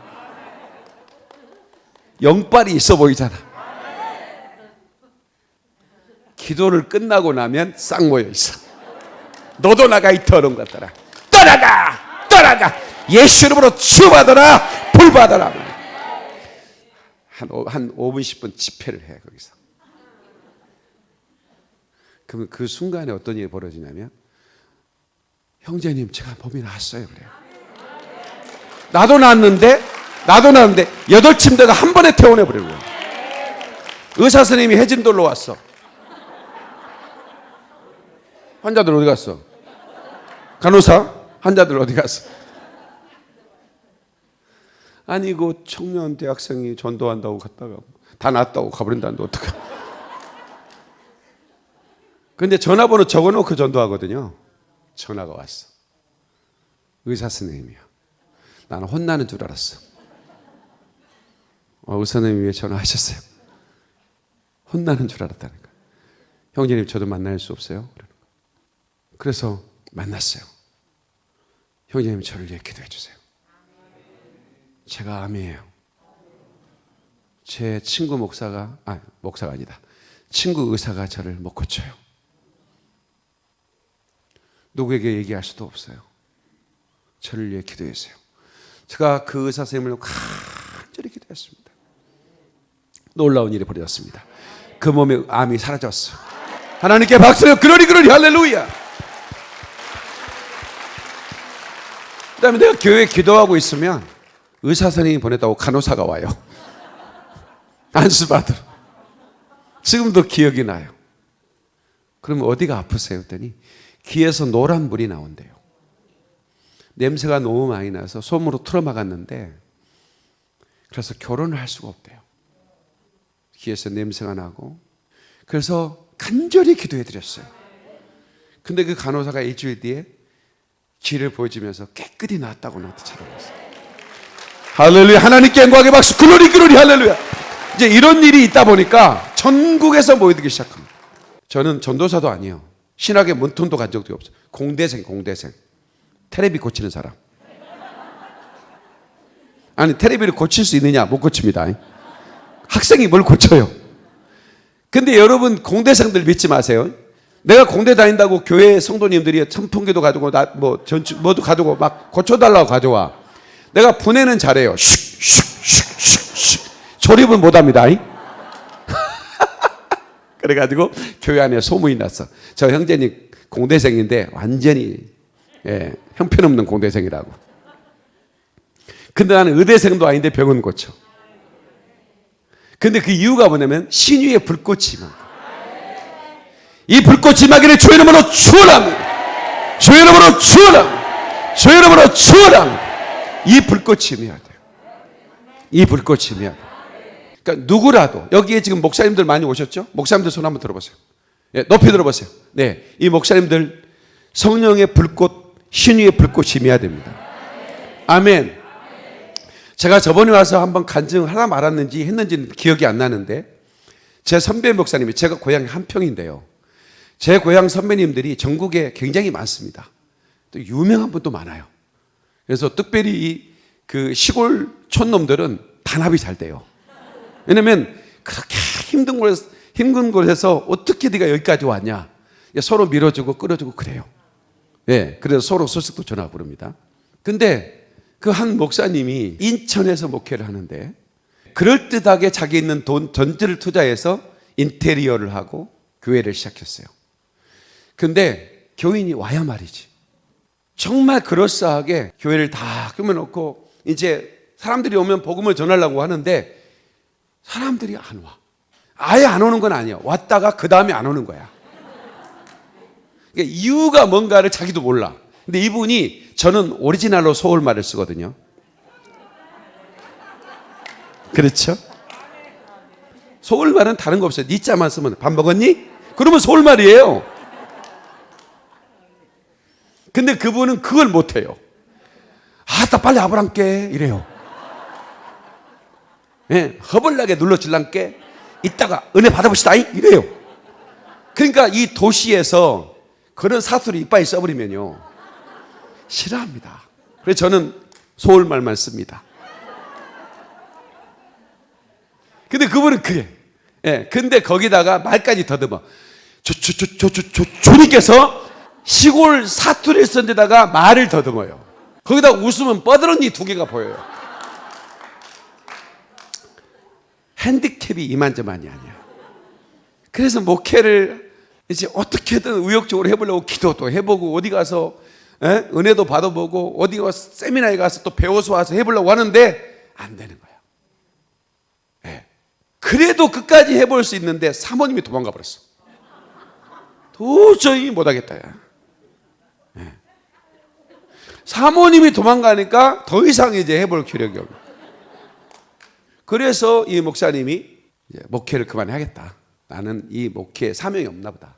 영빨이 있어 보이잖아. 기도를 끝나고 나면 싹 모여 있어. 너도 나가 이 더러운 것들아 떠나가! 떠나가! 예수 이름으로 치유받아라! 불 받아라! 한, 오- 한 5분 10분 집회를 해 거기서. 그러면 그 순간에 어떤 일이 벌어지냐면 형제님 제가 몸이 나았어요 그래요 나도 나았는데 나도 나았는데 여덟 침대가 한 번에 태워내 거예요. 의사 선생님이 해진 돌로 왔어. 환자들 어디 갔어? 간호사? 환자들 어디 갔어? 아니고 청년 대학생이 전도한다고 갔다가 다 낫다고 가버린다는데 어떡해. 근데 전화번호 적어놓고 전도하거든요. 전화가 왔어. 의사 선생님이야 나는 혼나는 줄 알았어 어, 의사 선생님이 왜 전화하셨어요 혼나는 줄 알았다니까 형제님 저도 만날 수 없어요. 그래서 만났어요 형제님 저를 위해 기도해 주세요 제가 암이에요. 제 친구 목사가 아 목사가 아니다. 친구 의사가 저를 못 고쳐요. 누구에게 얘기할 수도 없어요. 저를 위해 기도해 주세요. 제가 그 의사 선생님을 간절히 기도했습니다. 놀라운 일이 벌어졌습니다. 그 몸의 암이 사라졌어. 하나님께 박수요. 그러리 그러리 할렐루야. 그다음에 내가 교회 기도하고 있으면 의사 선생님이 보냈다고 간호사가 와요. 안수 받으러. 지금도 기억이 나요. 그러면 어디가 아프세요? 했더니 귀에서 노란 물이 나온대요. 냄새가 너무 많이 나서 솜으로 틀어막았는데 그래서 결혼을 할 수가 없대요. 귀에서 냄새가 나고 그래서 간절히 기도해 드렸어요. 근데 그 간호사가 일주일 뒤에 귀를 보여주면서 깨끗이 나았다고 나한테 찾아왔어요. 할렐루야 하나님께 영광의 박수 글로리 글로리 할렐루야 이제 이런 일이 있다 보니까 전국에서 모이기 시작합니다. 저는 전도사도 아니에요. 신학의 문통도 간 적도 없어요. 공대생 공대생 테레비 고치는 사람. 아니 테레비를 고칠 수 있느냐 못 고칩니다. 학생이 뭘 고쳐요? 근데 여러분 공대생들 믿지 마세요. 내가 공대 다닌다고 교회 성도님들이 천풍기도 가지고 나 뭐 전주 뭐도 가지고 막 고쳐달라고 가져와. 내가 분해는 잘해요. 슉슉슉슉슉 조립은 못합니다. [laughs] 그래가지고 교회 안에 소문이 났어. 저 형제님 공대생인데 완전히 예, 형편없는 공대생이라고. 근데 나는 의대생도 아닌데 병은 고쳐. 근데 그 이유가 뭐냐면 신유의 불꽃이 거야. 이 불꽃이 임하기를 주의 이름으로 주어라. 주의 이름으로 주어라. 주의 이름으로 주어라. 이 불꽃이 임해야 돼요. 이 불꽃이 임해야 돼요. 그러니까 누구라도 여기에 지금 목사님들 많이 오셨죠? 목사님들 손 한번 들어보세요. 예, 높이 들어보세요. 네, 이 목사님들 성령의 불꽃, 신유의 불꽃이 임해야 됩니다. 아멘. 제가 저번에 와서 한번 간증 하나 말았는지 했는지는 기억이 안 나는데 제 선배 목사님이 제가 고향이 한평인데요. 제 고향 선배님들이 전국에 굉장히 많습니다. 또 유명한 분도 많아요. 그래서 특별히 이그 시골 촌놈들은 단합이 잘 돼요. 왜냐면 그렇게 힘든 곳에서, 힘든 곳에서 어떻게 네가 여기까지 왔냐. 서로 밀어주고 끌어주고 그래요. 예, 그래서 서로 소식도 전하고 그럽니다. 근데 그 한 목사님이 인천에서 목회를 하는데 그럴듯하게 자기 있는 돈 전지를 투자해서 인테리어를 하고 교회를 시작했어요. 근데 교인이 와야 말이지. 정말 그럴싸하게 교회를 다 꾸며놓고 이제 사람들이 오면 복음을 전하려고 하는데 사람들이 안 와. 아예 안 오는 건 아니야. 왔다가 그 다음에 안 오는 거야. 그러니까 이유가 뭔가를 자기도 몰라. 근데 이분이 저는 오리지널로 소울말을 쓰거든요. 그렇죠? 소울말은 다른 거 없어요. 니자만 쓰면 밥 먹었니? 그러면 소울말이에요. 근데 그분은 그걸 못해요. 아따 빨리 아브람께 이래요. 예, 허벌나게 눌러질란께 이따가 은혜 받아봅시다 이래요. 그러니까 이 도시에서 그런 사투리 이빨이 써버리면요 싫어합니다. 그래서 저는 소울말만 씁니다. 근데 그분은 그래. 예, 근데 거기다가 말까지 더듬어. 조, 조, 조, 조, 조, 조, 조님께서 시골 사투리를 쓴 데다가 말을 더듬어요. 거기다 웃으면 뻐드러니 두 개가 보여요. 핸디캡이 이만저만이 아니야. 그래서 목회를 이제 어떻게든 의욕적으로 해보려고 기도도 해보고 어디 가서 에? 은혜도 받아보고 어디 가서 세미나에 가서 또 배워서 와서 해보려고 하는데 안 되는 거야. 예. 그래도 끝까지 해볼 수 있는데 사모님이 도망가 버렸어. 도저히 못하겠다. 야. 예. 사모님이 도망가니까 더 이상 이제 해볼 기력이 없어. 그래서 이 목사님이 목회를 그만해야겠다. 나는 이 목회 사명이 없나 보다.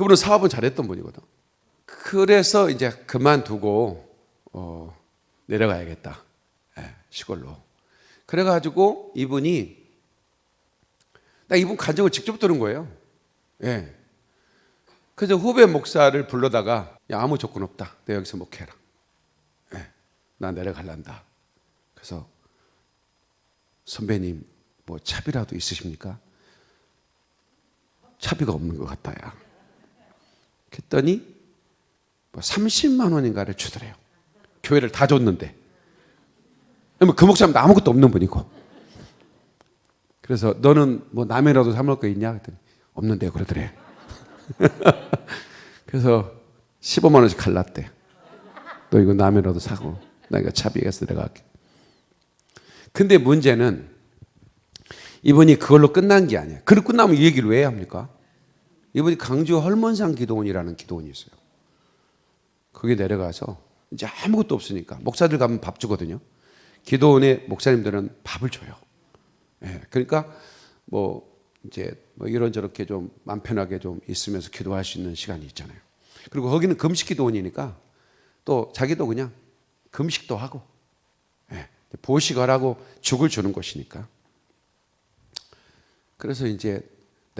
그분은 사업은 잘했던 분이거든. 그래서 이제 그만두고 어, 내려가야겠다. 예, 시골로. 그래가지고 이분이 나 이분 간증을 직접 들은 거예요. 예. 그래서 후배 목사를 불러다가 야, 아무 조건 없다. 내 여기서 목회라. 예. 나 내려갈란다. 그래서 선배님 뭐 차비라도 있으십니까? 차비가 없는 것 같다야. 그랬더니 뭐 30만 원인가를 주더래요. 교회를 다 줬는데. 그 목사님 아무것도 없는 분이고. 그래서 너는 뭐 남이라도 사 먹을 거 있냐? 그랬더니 없는데 그러더래. [laughs] 그래서 15만 원씩 갈랐대. 너 이거 남이라도 사고 나 이거 차비에서 내려갈게. 근데 문제는 이분이 그걸로 끝난 게 아니야. 그리고 끝나면 이 얘기를 왜 합니까? 이분이 강주 헐몬산 기도원이라는 기도원이 있어요. 거기 내려가서 이제 아무것도 없으니까 목사들 가면 밥 주거든요. 기도원의 목사님들은 밥을 줘요. 예, 그러니까 뭐 이제 뭐 이런 저렇게 좀맘 편하게 좀 있으면서 기도할 수 있는 시간이 있잖아요. 그리고 거기는 금식 기도원이니까 또 자기도 그냥 금식도 하고 예, 보식을 하고 죽을 주는 곳이니까. 그래서 이제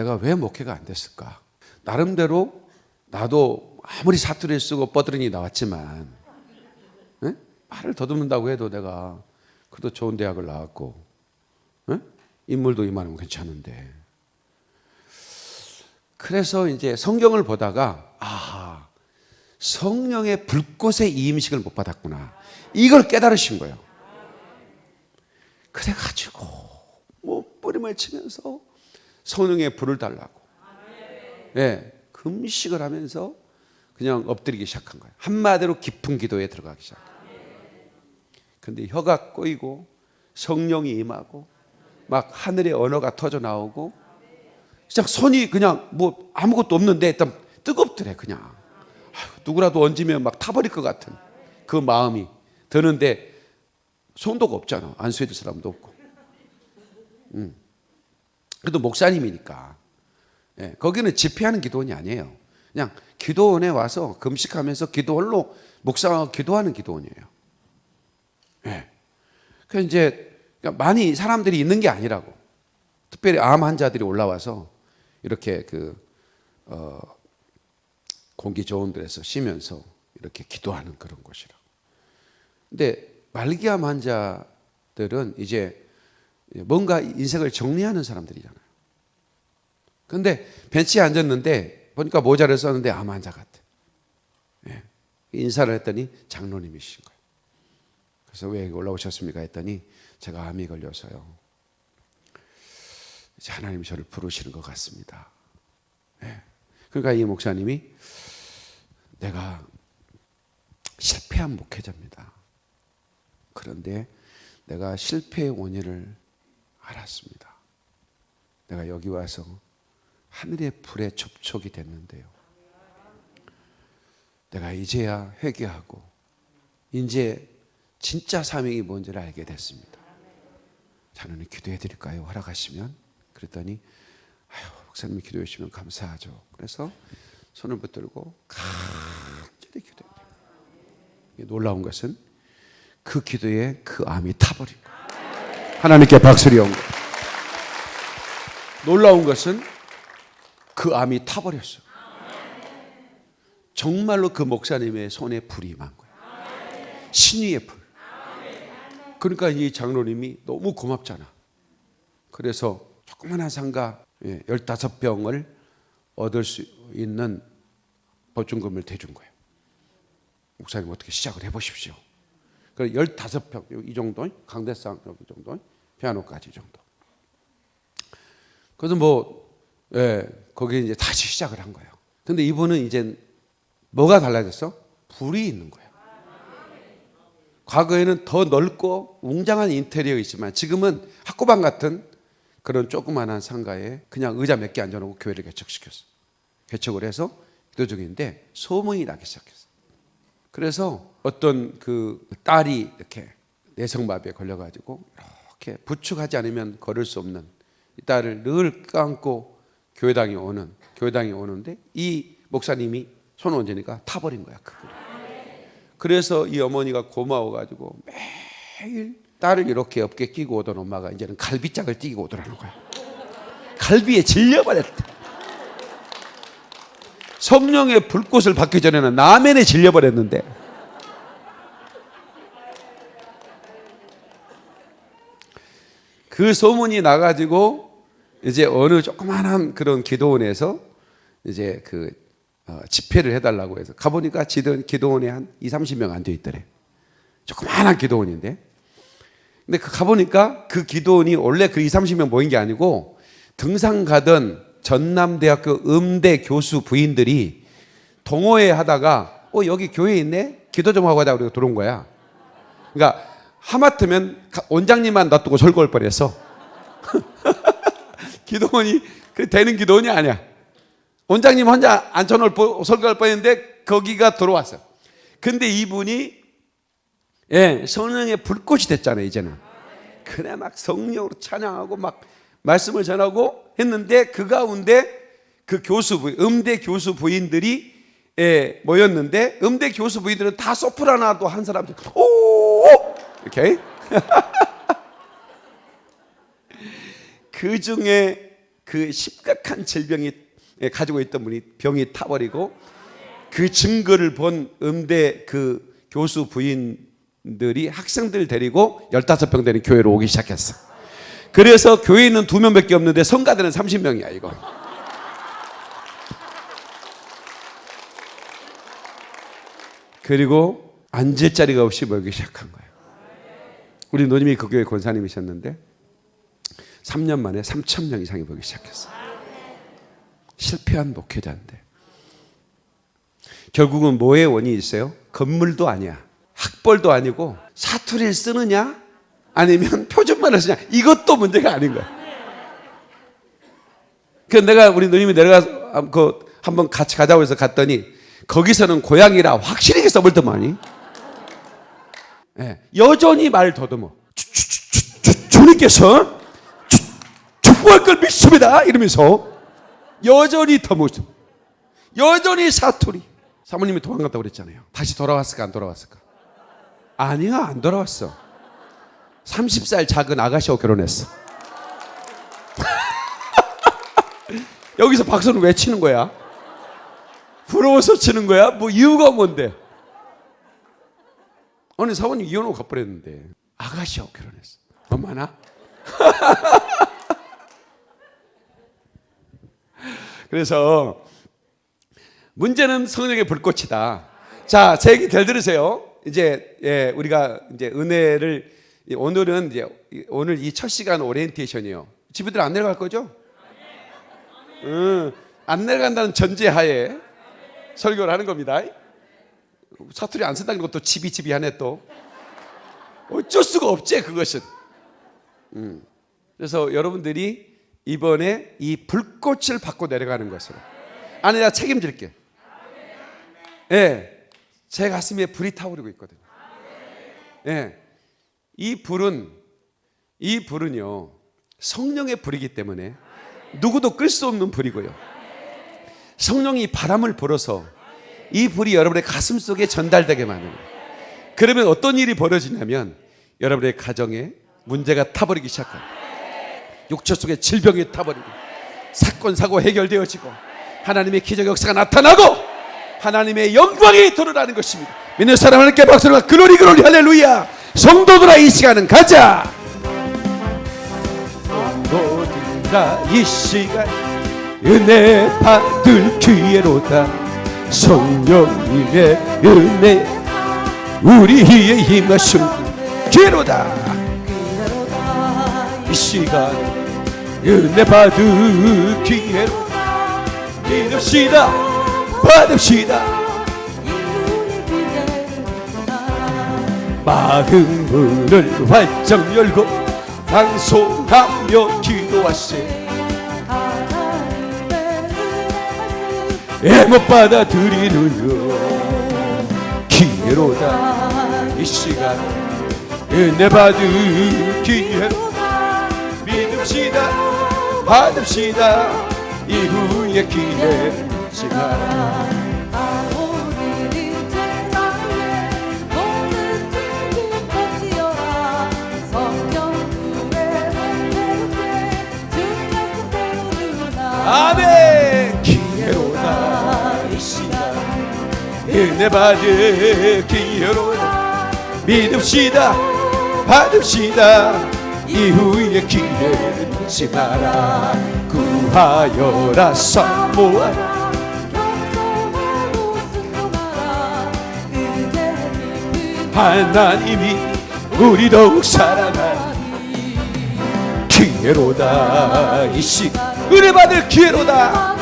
내가 왜 목회가 안 됐을까? 나름대로 나도 아무리 사투리를 쓰고 뻐드러니 나왔지만 예? 말을 더듬는다고 해도 내가 그래도 좋은 대학을 나왔고 예? 인물도 이만하면 괜찮은데 그래서 이제 성경을 보다가 아 성령의 불꽃의 이임식을 못 받았구나 이걸 깨달으신 거예요. 그래가지고 뭐 뿌림을 치면서 성령의 불을 달라고 예, 금식을 하면서 그냥 엎드리기 시작한 거예요. 한마디로 깊은 기도에 들어가기 시작. 근데 혀가 꼬이고 성령이 임하고 막 하늘의 언어가 터져 나오고 진짜 손이 그냥 뭐 아무것도 없는데 일단 뜨겁더래 그냥 아휴, 누구라도 얹으면 막 타버릴 것 같은 그 마음이 드는데 손도가 없잖아 안수해줄 사람도 없고 음. 그래도 목사님이니까 예, 거기는 집회하는 기도원이 아니에요 그냥 기도원에 와서 금식하면서 기도원로 목사가 기도하는 기도원이에요 예. 그 이제 그러니까 많이 사람들이 있는 게 아니라고. 특별히 암 환자들이 올라와서 이렇게 그 어, 공기 좋은 데서 쉬면서 이렇게 기도하는 그런 곳이라고. 근데 말기암 환자들은 이제 뭔가 인생을 정리하는 사람들이잖아요. 근데 벤치에 앉았는데 보니까 모자를 썼는데 암 환자 같아. 예. 인사를 했더니 장로님이신 거예요. 그래서 왜 올라오셨습니까? 했더니 제가 암이 걸려서요. 이제 하나님이 저를 부르시는 것 같습니다. 예. 그러니까 이 목사님이 내가 실패한 목회자입니다. 그런데 내가 실패의 원인을 알았습니다. 내가 여기 와서 하늘의 불에 접촉이 됐는데요. 내가 이제야 회개하고 이제 진짜 사명이 뭔지를 알게 됐습니다. 자녀는 기도해 드릴까요? 허락하시면 그랬더니 아유 목사님이 기도해 주시면 감사하죠. 그래서 손을 붙들고 간절히 기도해요. 놀라운 것은 그 기도에 그 암이 타버린 거예요. 하나님께 박수를 온 거예요. 놀라운 것은 그 암이 타버렸어요. 정말로 그 목사님의 손에 불이 임한 거예요. 신위의 불. 그러니까 이 장로님이 너무 고맙잖아. 그래서 조그만한 상가 15병을 얻을 수 있는 보증금을 대준 거예요. 목사님 어떻게 시작을 해보십시오. 그래서 15평, 이 정도, 강대상 여기 정도, 피아노까지 이 정도. 그래서 뭐, 예, 거기 이제 다시 시작을 한 거예요. 근데 이분은 이제 뭐가 달라졌어? 불이 있는 거예요. 과거에는 더 넓고 웅장한 인테리어 있지만 지금은 학구방 같은 그런 조그만한 상가에 그냥 의자 몇 개 앉아놓고 교회를 개척시켰어. 개척을 해서 기도 중인데 소문이 나기 시작했어. 그래서 어떤 그 딸이 이렇게 내성마비에 걸려가지고 이렇게 부축하지 않으면 걸을 수 없는 이 딸을 늘 깡고 교회당에 오는 교회당에 오는데 이 목사님이 손 얹으니까 타버린 거야 그 불이. 그래서 이 어머니가 고마워가지고 매일 딸을 이렇게 어깨 끼고 오던 엄마가 이제는 갈비짝을 띠고 오더라는 거야. 갈비에 질려버렸대. 성령의 불꽃을 받기 전에는 나면에 질려버렸는데 그 소문이 나가지고 이제 어느 조그만한 그런 기도원에서 이제 그 어, 집회를 해달라고 해서 가보니까 지던 기도원에 한 2, 30명 앉아 있더래. 조그만한 기도원인데. 근데 그 가보니까 그 기도원이 원래 그 2, 30명 모인 게 아니고 등산 가던 전남대학교 음대 교수 부인들이 동호회 하다가 어, 여기 교회 있네? 기도 좀 하고 하다 그러고 들어온 거야. 그러니까 하마터면 가- 원장님만 놔두고 설거 올 뻔했어. [laughs] 기도원이 그 되는 기도원이 아니야. 원장님 혼자 앉혀놓을 뻔- 설교할 뻔했는데 거기가 들어왔어요. 근데 이분이 예, 성령의 불꽃이 됐잖아요, 이제는. 그래 막 성령으로 찬양하고 막 말씀을 전하고 했는데 그 가운데 그 교수 부인, 음대 교수 부인들이 예, 모였는데 음대 교수 부인들은 다 소프라나도 한 사람들 오 이렇게 [laughs] 그 중에 그 심각한 질병이 예, 가지고 있던 분이 병이 타버리고 그 증거를 본 음대 그 교수 부인들이 학생들 데리고 15병 되는 교회로 오기 시작했어. 그래서 교회는 두 명밖에 없는데 성가대는 30명이야, 이거. 그리고 앉을 자리가 없이 모이기 시작한 거예요. 우리 노님이 그 교회 권사님이셨는데 3년 만에 3천 명 이상이 모이기 시작했어요. 실패한 목회자인데 결국은 뭐의 원인이 있어요? 건물도 아니야. 학벌도 아니고 사투리를 쓰느냐? 아니면 표준말을 쓰냐? 이것도 문제가 아닌 거야. 그 내가 우리 누님이 내려가서 그 한번 같이 가자고 해서 갔더니 거기서는 고향이라 확실하게 써버더만이 예, 여전히 말 더듬어. 주, 주, 주, 주님께서 주, 축복할 걸 믿습니다. 이러면서 여전히 더 모습. 여전히 사투리. 사모님이 도망갔다고 그랬잖아요. 다시 돌아왔을까 안 돌아왔을까? 아니야 안 돌아왔어. 30살 작은 아가씨하고 결혼했어. [laughs] 여기서 박수는 왜 치는 거야? 부러워서 치는 거야? 뭐 이유가 뭔데? 아니 사모님 이혼하고 가버렸는데 아가씨하고 결혼했어. 얼마나? [laughs] 그래서 문제는 성령의 불꽃이다. 자, 제 얘기 잘 들으세요. 이제 예, 우리가 이제 은혜를 오늘은 이제 오늘 이 첫 시간 오리엔테이션이요. 집에들 안 내려갈 거죠? 응, 안 내려간다는 전제하에 설교를 하는 겁니다. 사투리 안 쓴다는 것도 지비지비하네 또. 어쩔 수가 없지 그것은. 음. 그래서 여러분들이 이번에 이 불꽃을 받고 내려가는 것으로. 아니 내가 책임질게. 예, 제 가슴에 불이 타오르고 있거든요. 예, 이 불은 이 불은요 성령의 불이기 때문에 누구도 끌 수 없는 불이고요. 성령이 바람을 불어서 이 불이 여러분의 가슴 속에 전달되게 거예요. 그러면 어떤 일이 벌어지냐면 여러분의 가정에 문제가 타버리기 시작합니다. 육체 속에 질병이 타버리고 사건 사고 해결되어지고 하나님의 기적 역사가 나타나고 하나님의 영광이 드러나는 것입니다. 믿는 사람 하나님께 박수를 글로리 글로리 할렐루야. 성도들아 이 시간은 가자. 성도들아 이 시간 은혜 받을 기회로다. 성령님의 은혜 우리의 힘하심 기회로다. 이 시간 은혜 받을 기회로 믿읍시다 받읍시다 마음 문을 활짝 열고 방송하며 기도하세. 애못 받아들이는 기회로다. 이 시간 은혜 받을 기회로 믿읍시다. 받읍시다. 이후의 기회 시간 아멘. 기회로다 이 시간 은혜 받을 기회로다 믿읍시다. 받읍시다. 이후의 기회 잊지 마라. 구하여라 사모하라. 하나님이 우리 더욱 사랑하니 기회로다 이시 은혜 받을 기회로다.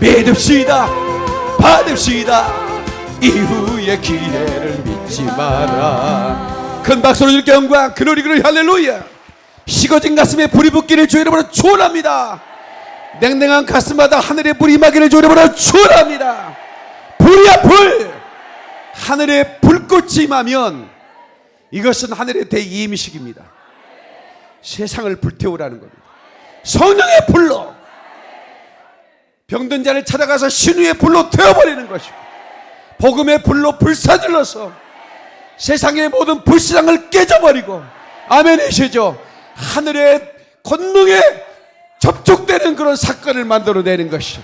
믿읍시다. 받읍시다. 이후의 기회를 믿지 마라. 큰 박수로 주께 영광 그노리 그노리 할렐루야. 식어진 가슴에 불이 붙기를 주 이름으로 축원합니다. 냉랭한 가슴마다 하늘의 불이 임하기를 조려보라 주랍니다. 불이야 불! 하늘의 불꽃이 임하면 이것은 하늘의 대이임식입니다 세상을 불태우라는 겁니다. 성령의 불로 병든 자를 찾아가서 신우의 불로 태워버리는 것이고 복음의 불로 불사질러서 세상의 모든 불신앙을 깨져버리고 아멘이시죠? 하늘의 권능에 접촉되는 그런 사건을 만들어내는 것이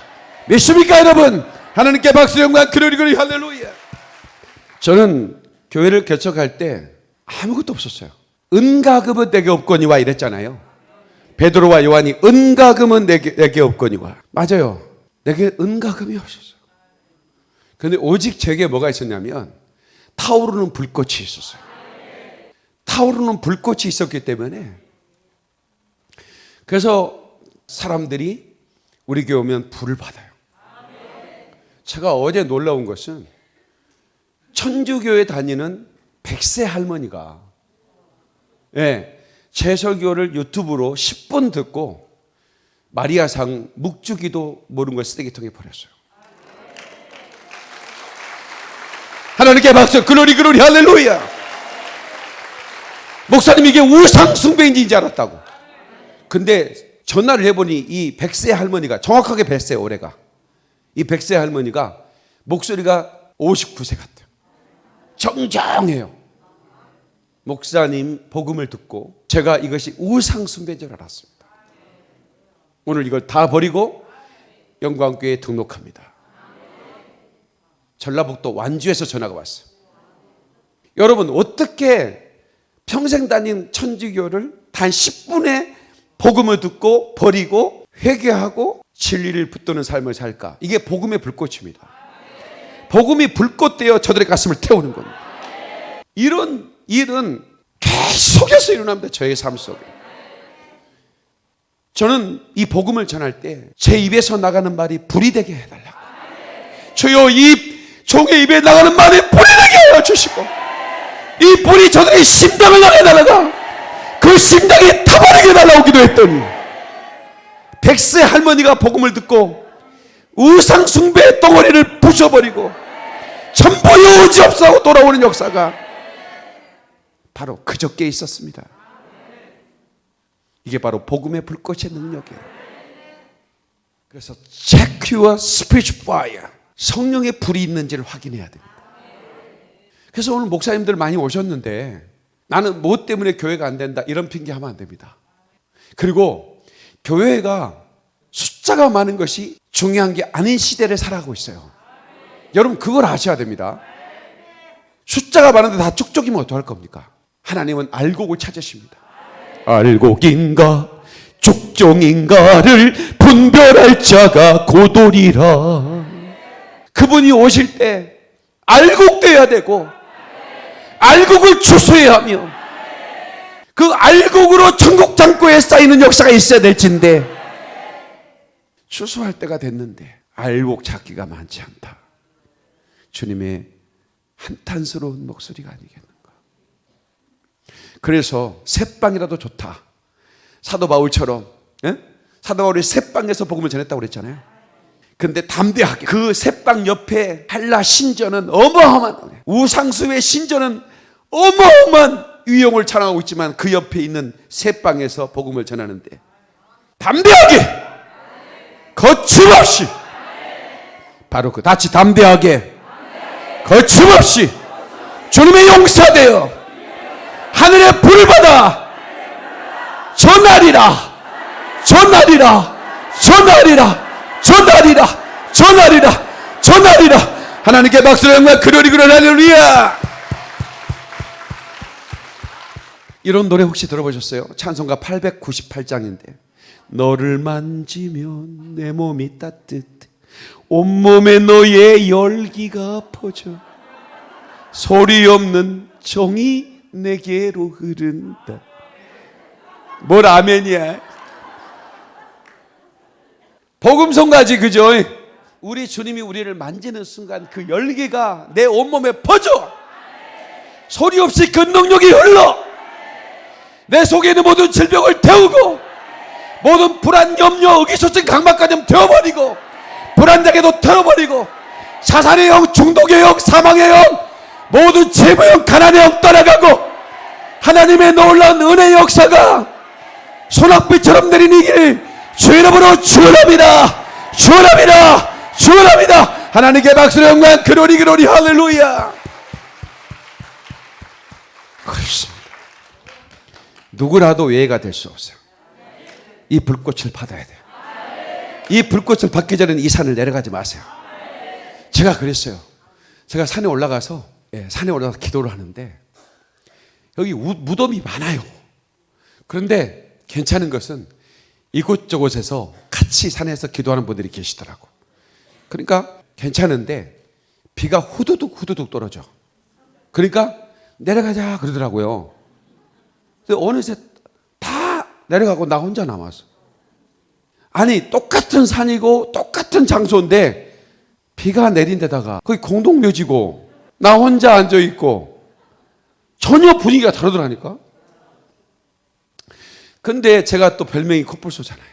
믿습니까 여러분? 하나님께 박수 영광 그러리 할렐루야. 저는 교회를 개척할 때 아무것도 없었어요 은가금은 내게 없거니와 이랬잖아요. 베드로와 요한이 은가금은 내게, 내게 없거니와. 맞아요. 내게 은가금이 없었어요. 근데 오직 제게 뭐가 있었냐면 타오르는 불꽃이 있었어요. 타오르는 불꽃이 있었기 때문에. 그래서 사람들이 우리 교회 오면 불을 받아요. 제가 어제 놀라운 것은 천주교에 다니는 백세 할머니가 예, 제 설교를 유튜브로 10분 듣고 마리아상 묵주기도 모르는 걸 쓰레기통에 버렸어요. 하나님께 박수 글로리 글로리 할렐루야 목사님 이게 우상 숭배인지 알았다고 근데 전화를 해보니 이 백세 할머니가 정확하게 백세 올해가 이 백세 할머니가 목소리가 59세 같아요. 정정해요. 목사님 복음을 듣고 제가 이것이 우상 숭배인 줄 알았습니다. 오늘 이걸 다 버리고 영광교회에 등록합니다. 전라북도 완주에서 전화가 왔어요. 여러분 어떻게 평생 다닌 천주교를 단 10분에 복음을 듣고 버리고 회개하고 진리를 붙드는 삶을 살까? 이게 복음의 불꽃입니다. 복음이 불꽃되어 저들의 가슴을 태우는 겁니다. 이런 일은 계속해서 일어납니다. 저의 삶 속에. 저는 이 복음을 전할 때 제 입에서 나가는 말이 불이 되게 해달라고. 주여 이 종의 입에 나가는 말이 불이 되게 하여 주시고 이 불이 저들의 심장을 나게 달라가 그 심장에 타버리게 달라고 기도했더니 백세 할머니가 복음을 듣고 우상 숭배의 덩어리를 부셔버리고 전부 여우지 없어하고 돌아오는 역사가 바로 그저께 있었습니다. 이게 바로 복음의 불꽃의 능력이에요. 그래서 check your spiritual fire. 성령의 불이 있는지를 확인해야 됩니다. 그래서 오늘 목사님들 많이 오셨는데 나는 뭐 때문에 교회가 안 된다 이런 핑계 하면 안 됩니다. 그리고 교회가 숫자가 많은 것이 중요한 게 아닌 시대를 살아가고 있어요. 여러분 그걸 아셔야 됩니다. 숫자가 많은데 다 쪽쪽이면 어떡할 겁니까? 하나님은 알곡을 찾으십니다. 알곡인가 족종인가를 분별할 자가 고돌이라. 그분이 오실 때 알곡돼야 되고 알곡을 추수해야 하며 그 알곡으로 천국 창고에 쌓이는 역사가 있어야 될진데 추수할 때가 됐는데 알곡 찾기가 많지 않다. 주님의 한탄스러운 목소리가 아니겠는가. 그래서 새빵이라도 좋다. 사도 바울처럼 예? 사도 바울이 새빵에서 복음을 전했다고 그랬잖아요. 근데 담대하게 그 새빵 옆에 한라 신전은 어마어마한 우상수의 신전은 어마어마한 위용을 자랑하고 있지만 그 옆에 있는 새빵에서 복음을 전하는데 담대하게 거침없이 바로 그 같이 담대하게 거침없이 주님의 용사되어 하늘의 불을 받아. 전하리라. 전하리라. 전하리라. 전하리라. 전하리라. 전하리라. 하나님께 박수를 영광 그러리 그러리. 할렐루야. 이런 노래 혹시 들어보셨어요? 찬송가 898장인데. 너를 만지면 내 몸이 따뜻해. 온몸에 너의 열기가 퍼져. 소리 없는 정이 내게로 흐른다. 뭘 아멘이야? 복음성가지 그죠? 우리 주님이 우리를 만지는 순간 그 열기가 내 온몸에 퍼져! 소리 없이 그 능력이 흘러! 내 속에 있는 모든 질병을 태우고 모든 불안, 염려, 의기소증, 강박관념 되어버리고 불안장애도 털어버리고 사산의 영, 중독의 영, 사망의 영 모든 죄의 영, 가난의 영 떠나가고 하나님의 놀라운 은혜의 역사가 소낙비처럼 내리는 길 주의 이름으로 주랍니다. 주랍니다. 주랍니다. 하나님께 박수로 영광 그로리 그로리 할렐루야. 그렇습니다. 누구라도 외가 될 수 없어요. 이 불꽃을 받아야 돼요. 이 불꽃을 받기 전에는 이 산을 내려가지 마세요. 제가 그랬어요. 제가 산에 올라가서 예, 산에 올라가서 기도를 하는데 여기 우- 무덤이 많아요 그런데 괜찮은 것은 이곳저곳에서 같이 산에서 기도하는 분들이 계시더라고. 그러니까 괜찮은데 비가 후두둑 후두둑 떨어져. 그러니까 내려가자 그러더라고요. 근데 어느새 다 내려가고 나 혼자 남았어. 아니 똑같은 산이고 똑같은 장소인데 비가 내린 데다가 거기 공동묘지고 나 혼자 앉아 있고 전혀 분위기가 다르더라니까. 근데 제가 또 별명이 코뿔소잖아요.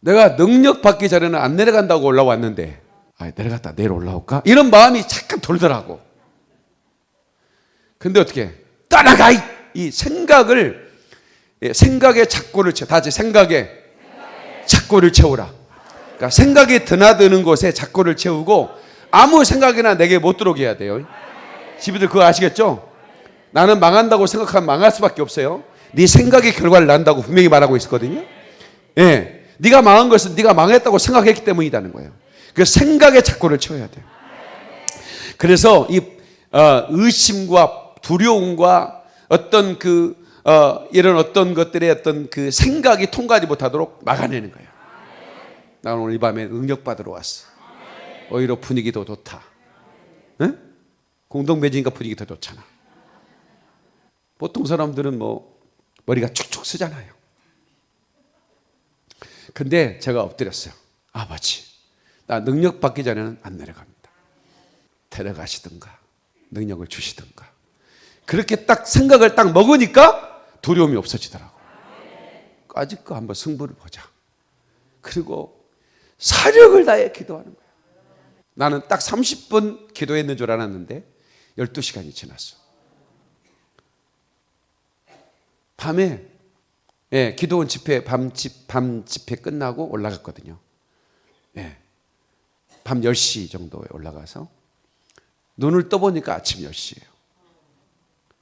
내가 능력 받기 전에는 안 내려간다고 올라왔는데, 아, 내려갔다 내일 올라올까? 이런 마음이 잠깐 돌더라고. 근데 어떻게? 떠나가! 이, 이 생각을, 예, 생각의 착고를 채워. 다시 생각의 착고를 채우라. 그러니까 생각이 드나드는 곳에 착고를 채우고 아무 생각이나 내게 못 들어오게 해야 돼요. 집이들 그거 아시겠죠? 나는 망한다고 생각하면 망할 수밖에 없어요. 네 생각의 결과를 난다고 분명히 말하고 있었거든요. 예. 네가 망한 것은 네가 망했다고 생각했기 때문이라는 거예요. 그 생각의 착고를 채워야 돼요. 그래서 이 어, 의심과 두려움과 어떤 그 어, 이런 어떤 것들의 어떤 그 생각이 통과하지 못하도록 막아내는 거예요. 나는 오늘 이 밤에 응력 받으러 왔어. 오히려 분위기도 좋다. 응? 공동 매진과 분위기 더 좋잖아. 보통 사람들은 뭐 머리가 축축 쓰잖아요. 근데 제가 엎드렸어요. 아버지, 나 능력 받기 전에는 안 내려갑니다. 데려가시든가, 능력을 주시든가. 그렇게 딱 생각을 딱 먹으니까 두려움이 없어지더라고. 까짓 거 한번 승부를 보자. 그리고 사력을 다해 기도하는 거야. 나는 딱 30분 기도했는 줄 알았는데 12시간이 지났어. 밤에 예, 기도원 집회 밤, 집, 밤 집회 끝나고 올라갔거든요. 예, 밤 10시 정도에 올라가서 눈을 떠보니까 아침 10시예요.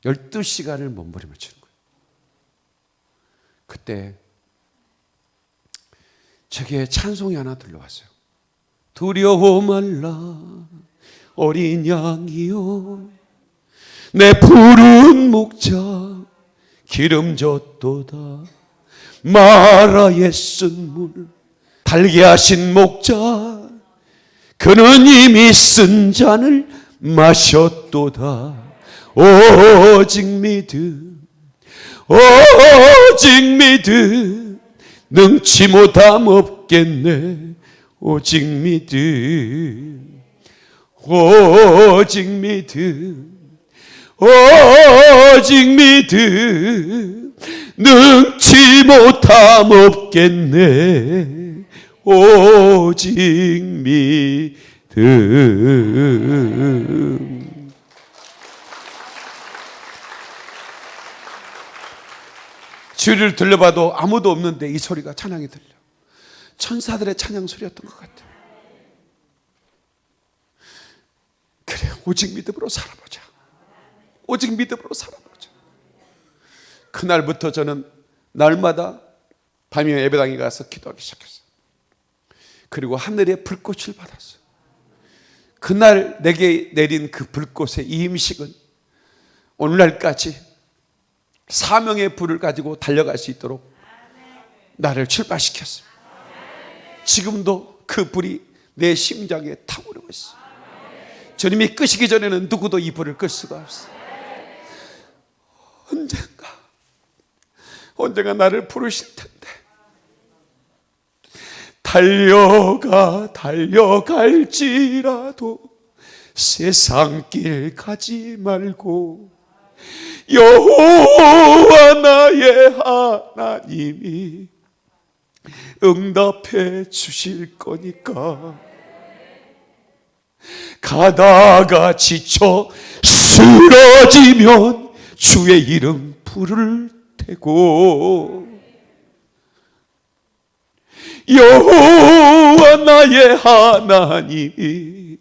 12시간을 몸부림을 치는 거예요. 그때 제게 찬송이 하나 들려왔어요. 두려워 말라 어린 양이요 내 푸른 목자 기름졌도다. 마라의 쓴물 달게 하신 목자. 그는 이미 쓴 잔을 마셨도다. 오직 믿음 오직 믿음. 능치 못함 없겠네. 오직 믿음 오직 믿음 오직 믿음 능치 못함 없겠네. 오직 믿음. 주를 들려봐도 아무도 없는데 이 소리가 찬양이 들려. 천사들의 찬양 소리였던 것 같아요 그래 오직 믿음으로 살아보자 오직 믿음으로 살아보자. 그날부터 저는 날마다 밤이면 예배당에 가서 기도하기 시작했어요. 그리고 하늘의 불꽃을 받았어요. 그날 내게 내린 그 불꽃의 이 임식은 오늘날까지 사명의 불을 가지고 달려갈 수 있도록 나를 출발시켰습니다. 지금도 그 불이 내 심장에 타오르고 있어요. 주님이 끄시기 전에는 누구도 이 불을 끌 수가 없어요. 언젠가 언젠가 나를 부르실 텐데. 달려가 달려갈지라도 세상 길 가지 말고 여호와 나의 하나님이 응답해 주실 거니까. 가다가 지쳐 쓰러지면 주의 이름 부를 테고. 여호와 나의 하나님이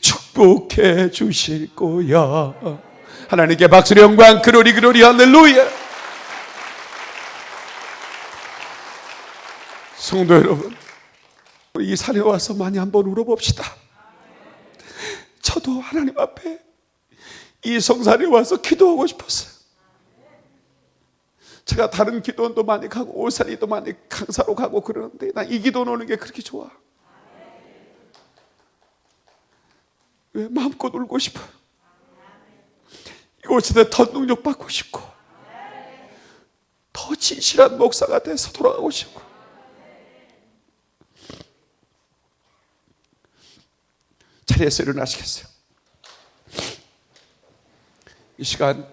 축복해 주실 거야. 하나님께 박수리 영광 그로리 그로리 할렐루야. 성도 여러분 이 산에 와서 많이 한번 울어봅시다. 저도 하나님 앞에 이 성산에 와서 기도하고 싶었어요. 제가 다른 기도원도 많이 가고 올산이도 많이 강사로 가고 그러는데 난 이 기도 오는 게 그렇게 좋아. 왜 마음껏 울고 싶어요? 이곳에 더 능력 받고 싶고 더 진실한 목사가 돼서 돌아가고 싶고. 자리에서 일어나시겠어요 이 시간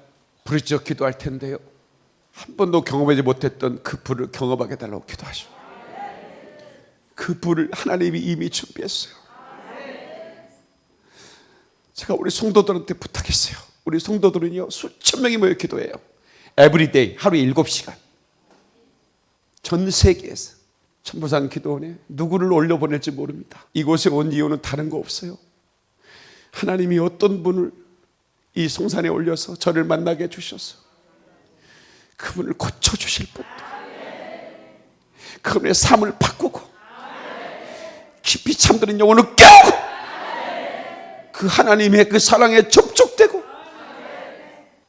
부르짖어 기도할 텐데요 한 번도 경험하지 못했던 그 불을 경험하게 달라고 기도하시오 그 불을 하나님이 이미 준비했어요 제가 우리 성도들한테 부탁했어요. 우리 성도들은요 수천 명이 모여 기도해요. every day 하루에 일곱 시간. 전 세계에서 천부상 기도원에 누구를 올려보낼지 모릅니다. 이곳에 온 이유는 다른 거 없어요. 하나님이 어떤 분을 이 성산에 올려서 저를 만나게 해주셔서 그분을 고쳐주실 분도 그분의 삶을 바꾸고 깊이 잠드는 영혼을 깨우고 그 하나님의 그 사랑에 접촉되고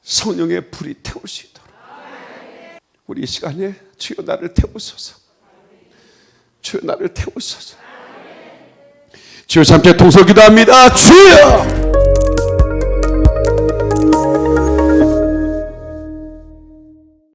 성령의 불이 태울 수 있도록 우리 이 시간에 주여 나를 태우소서. 주여 나를 태우소서. 주여 함께 통솔 기도합니다. 주여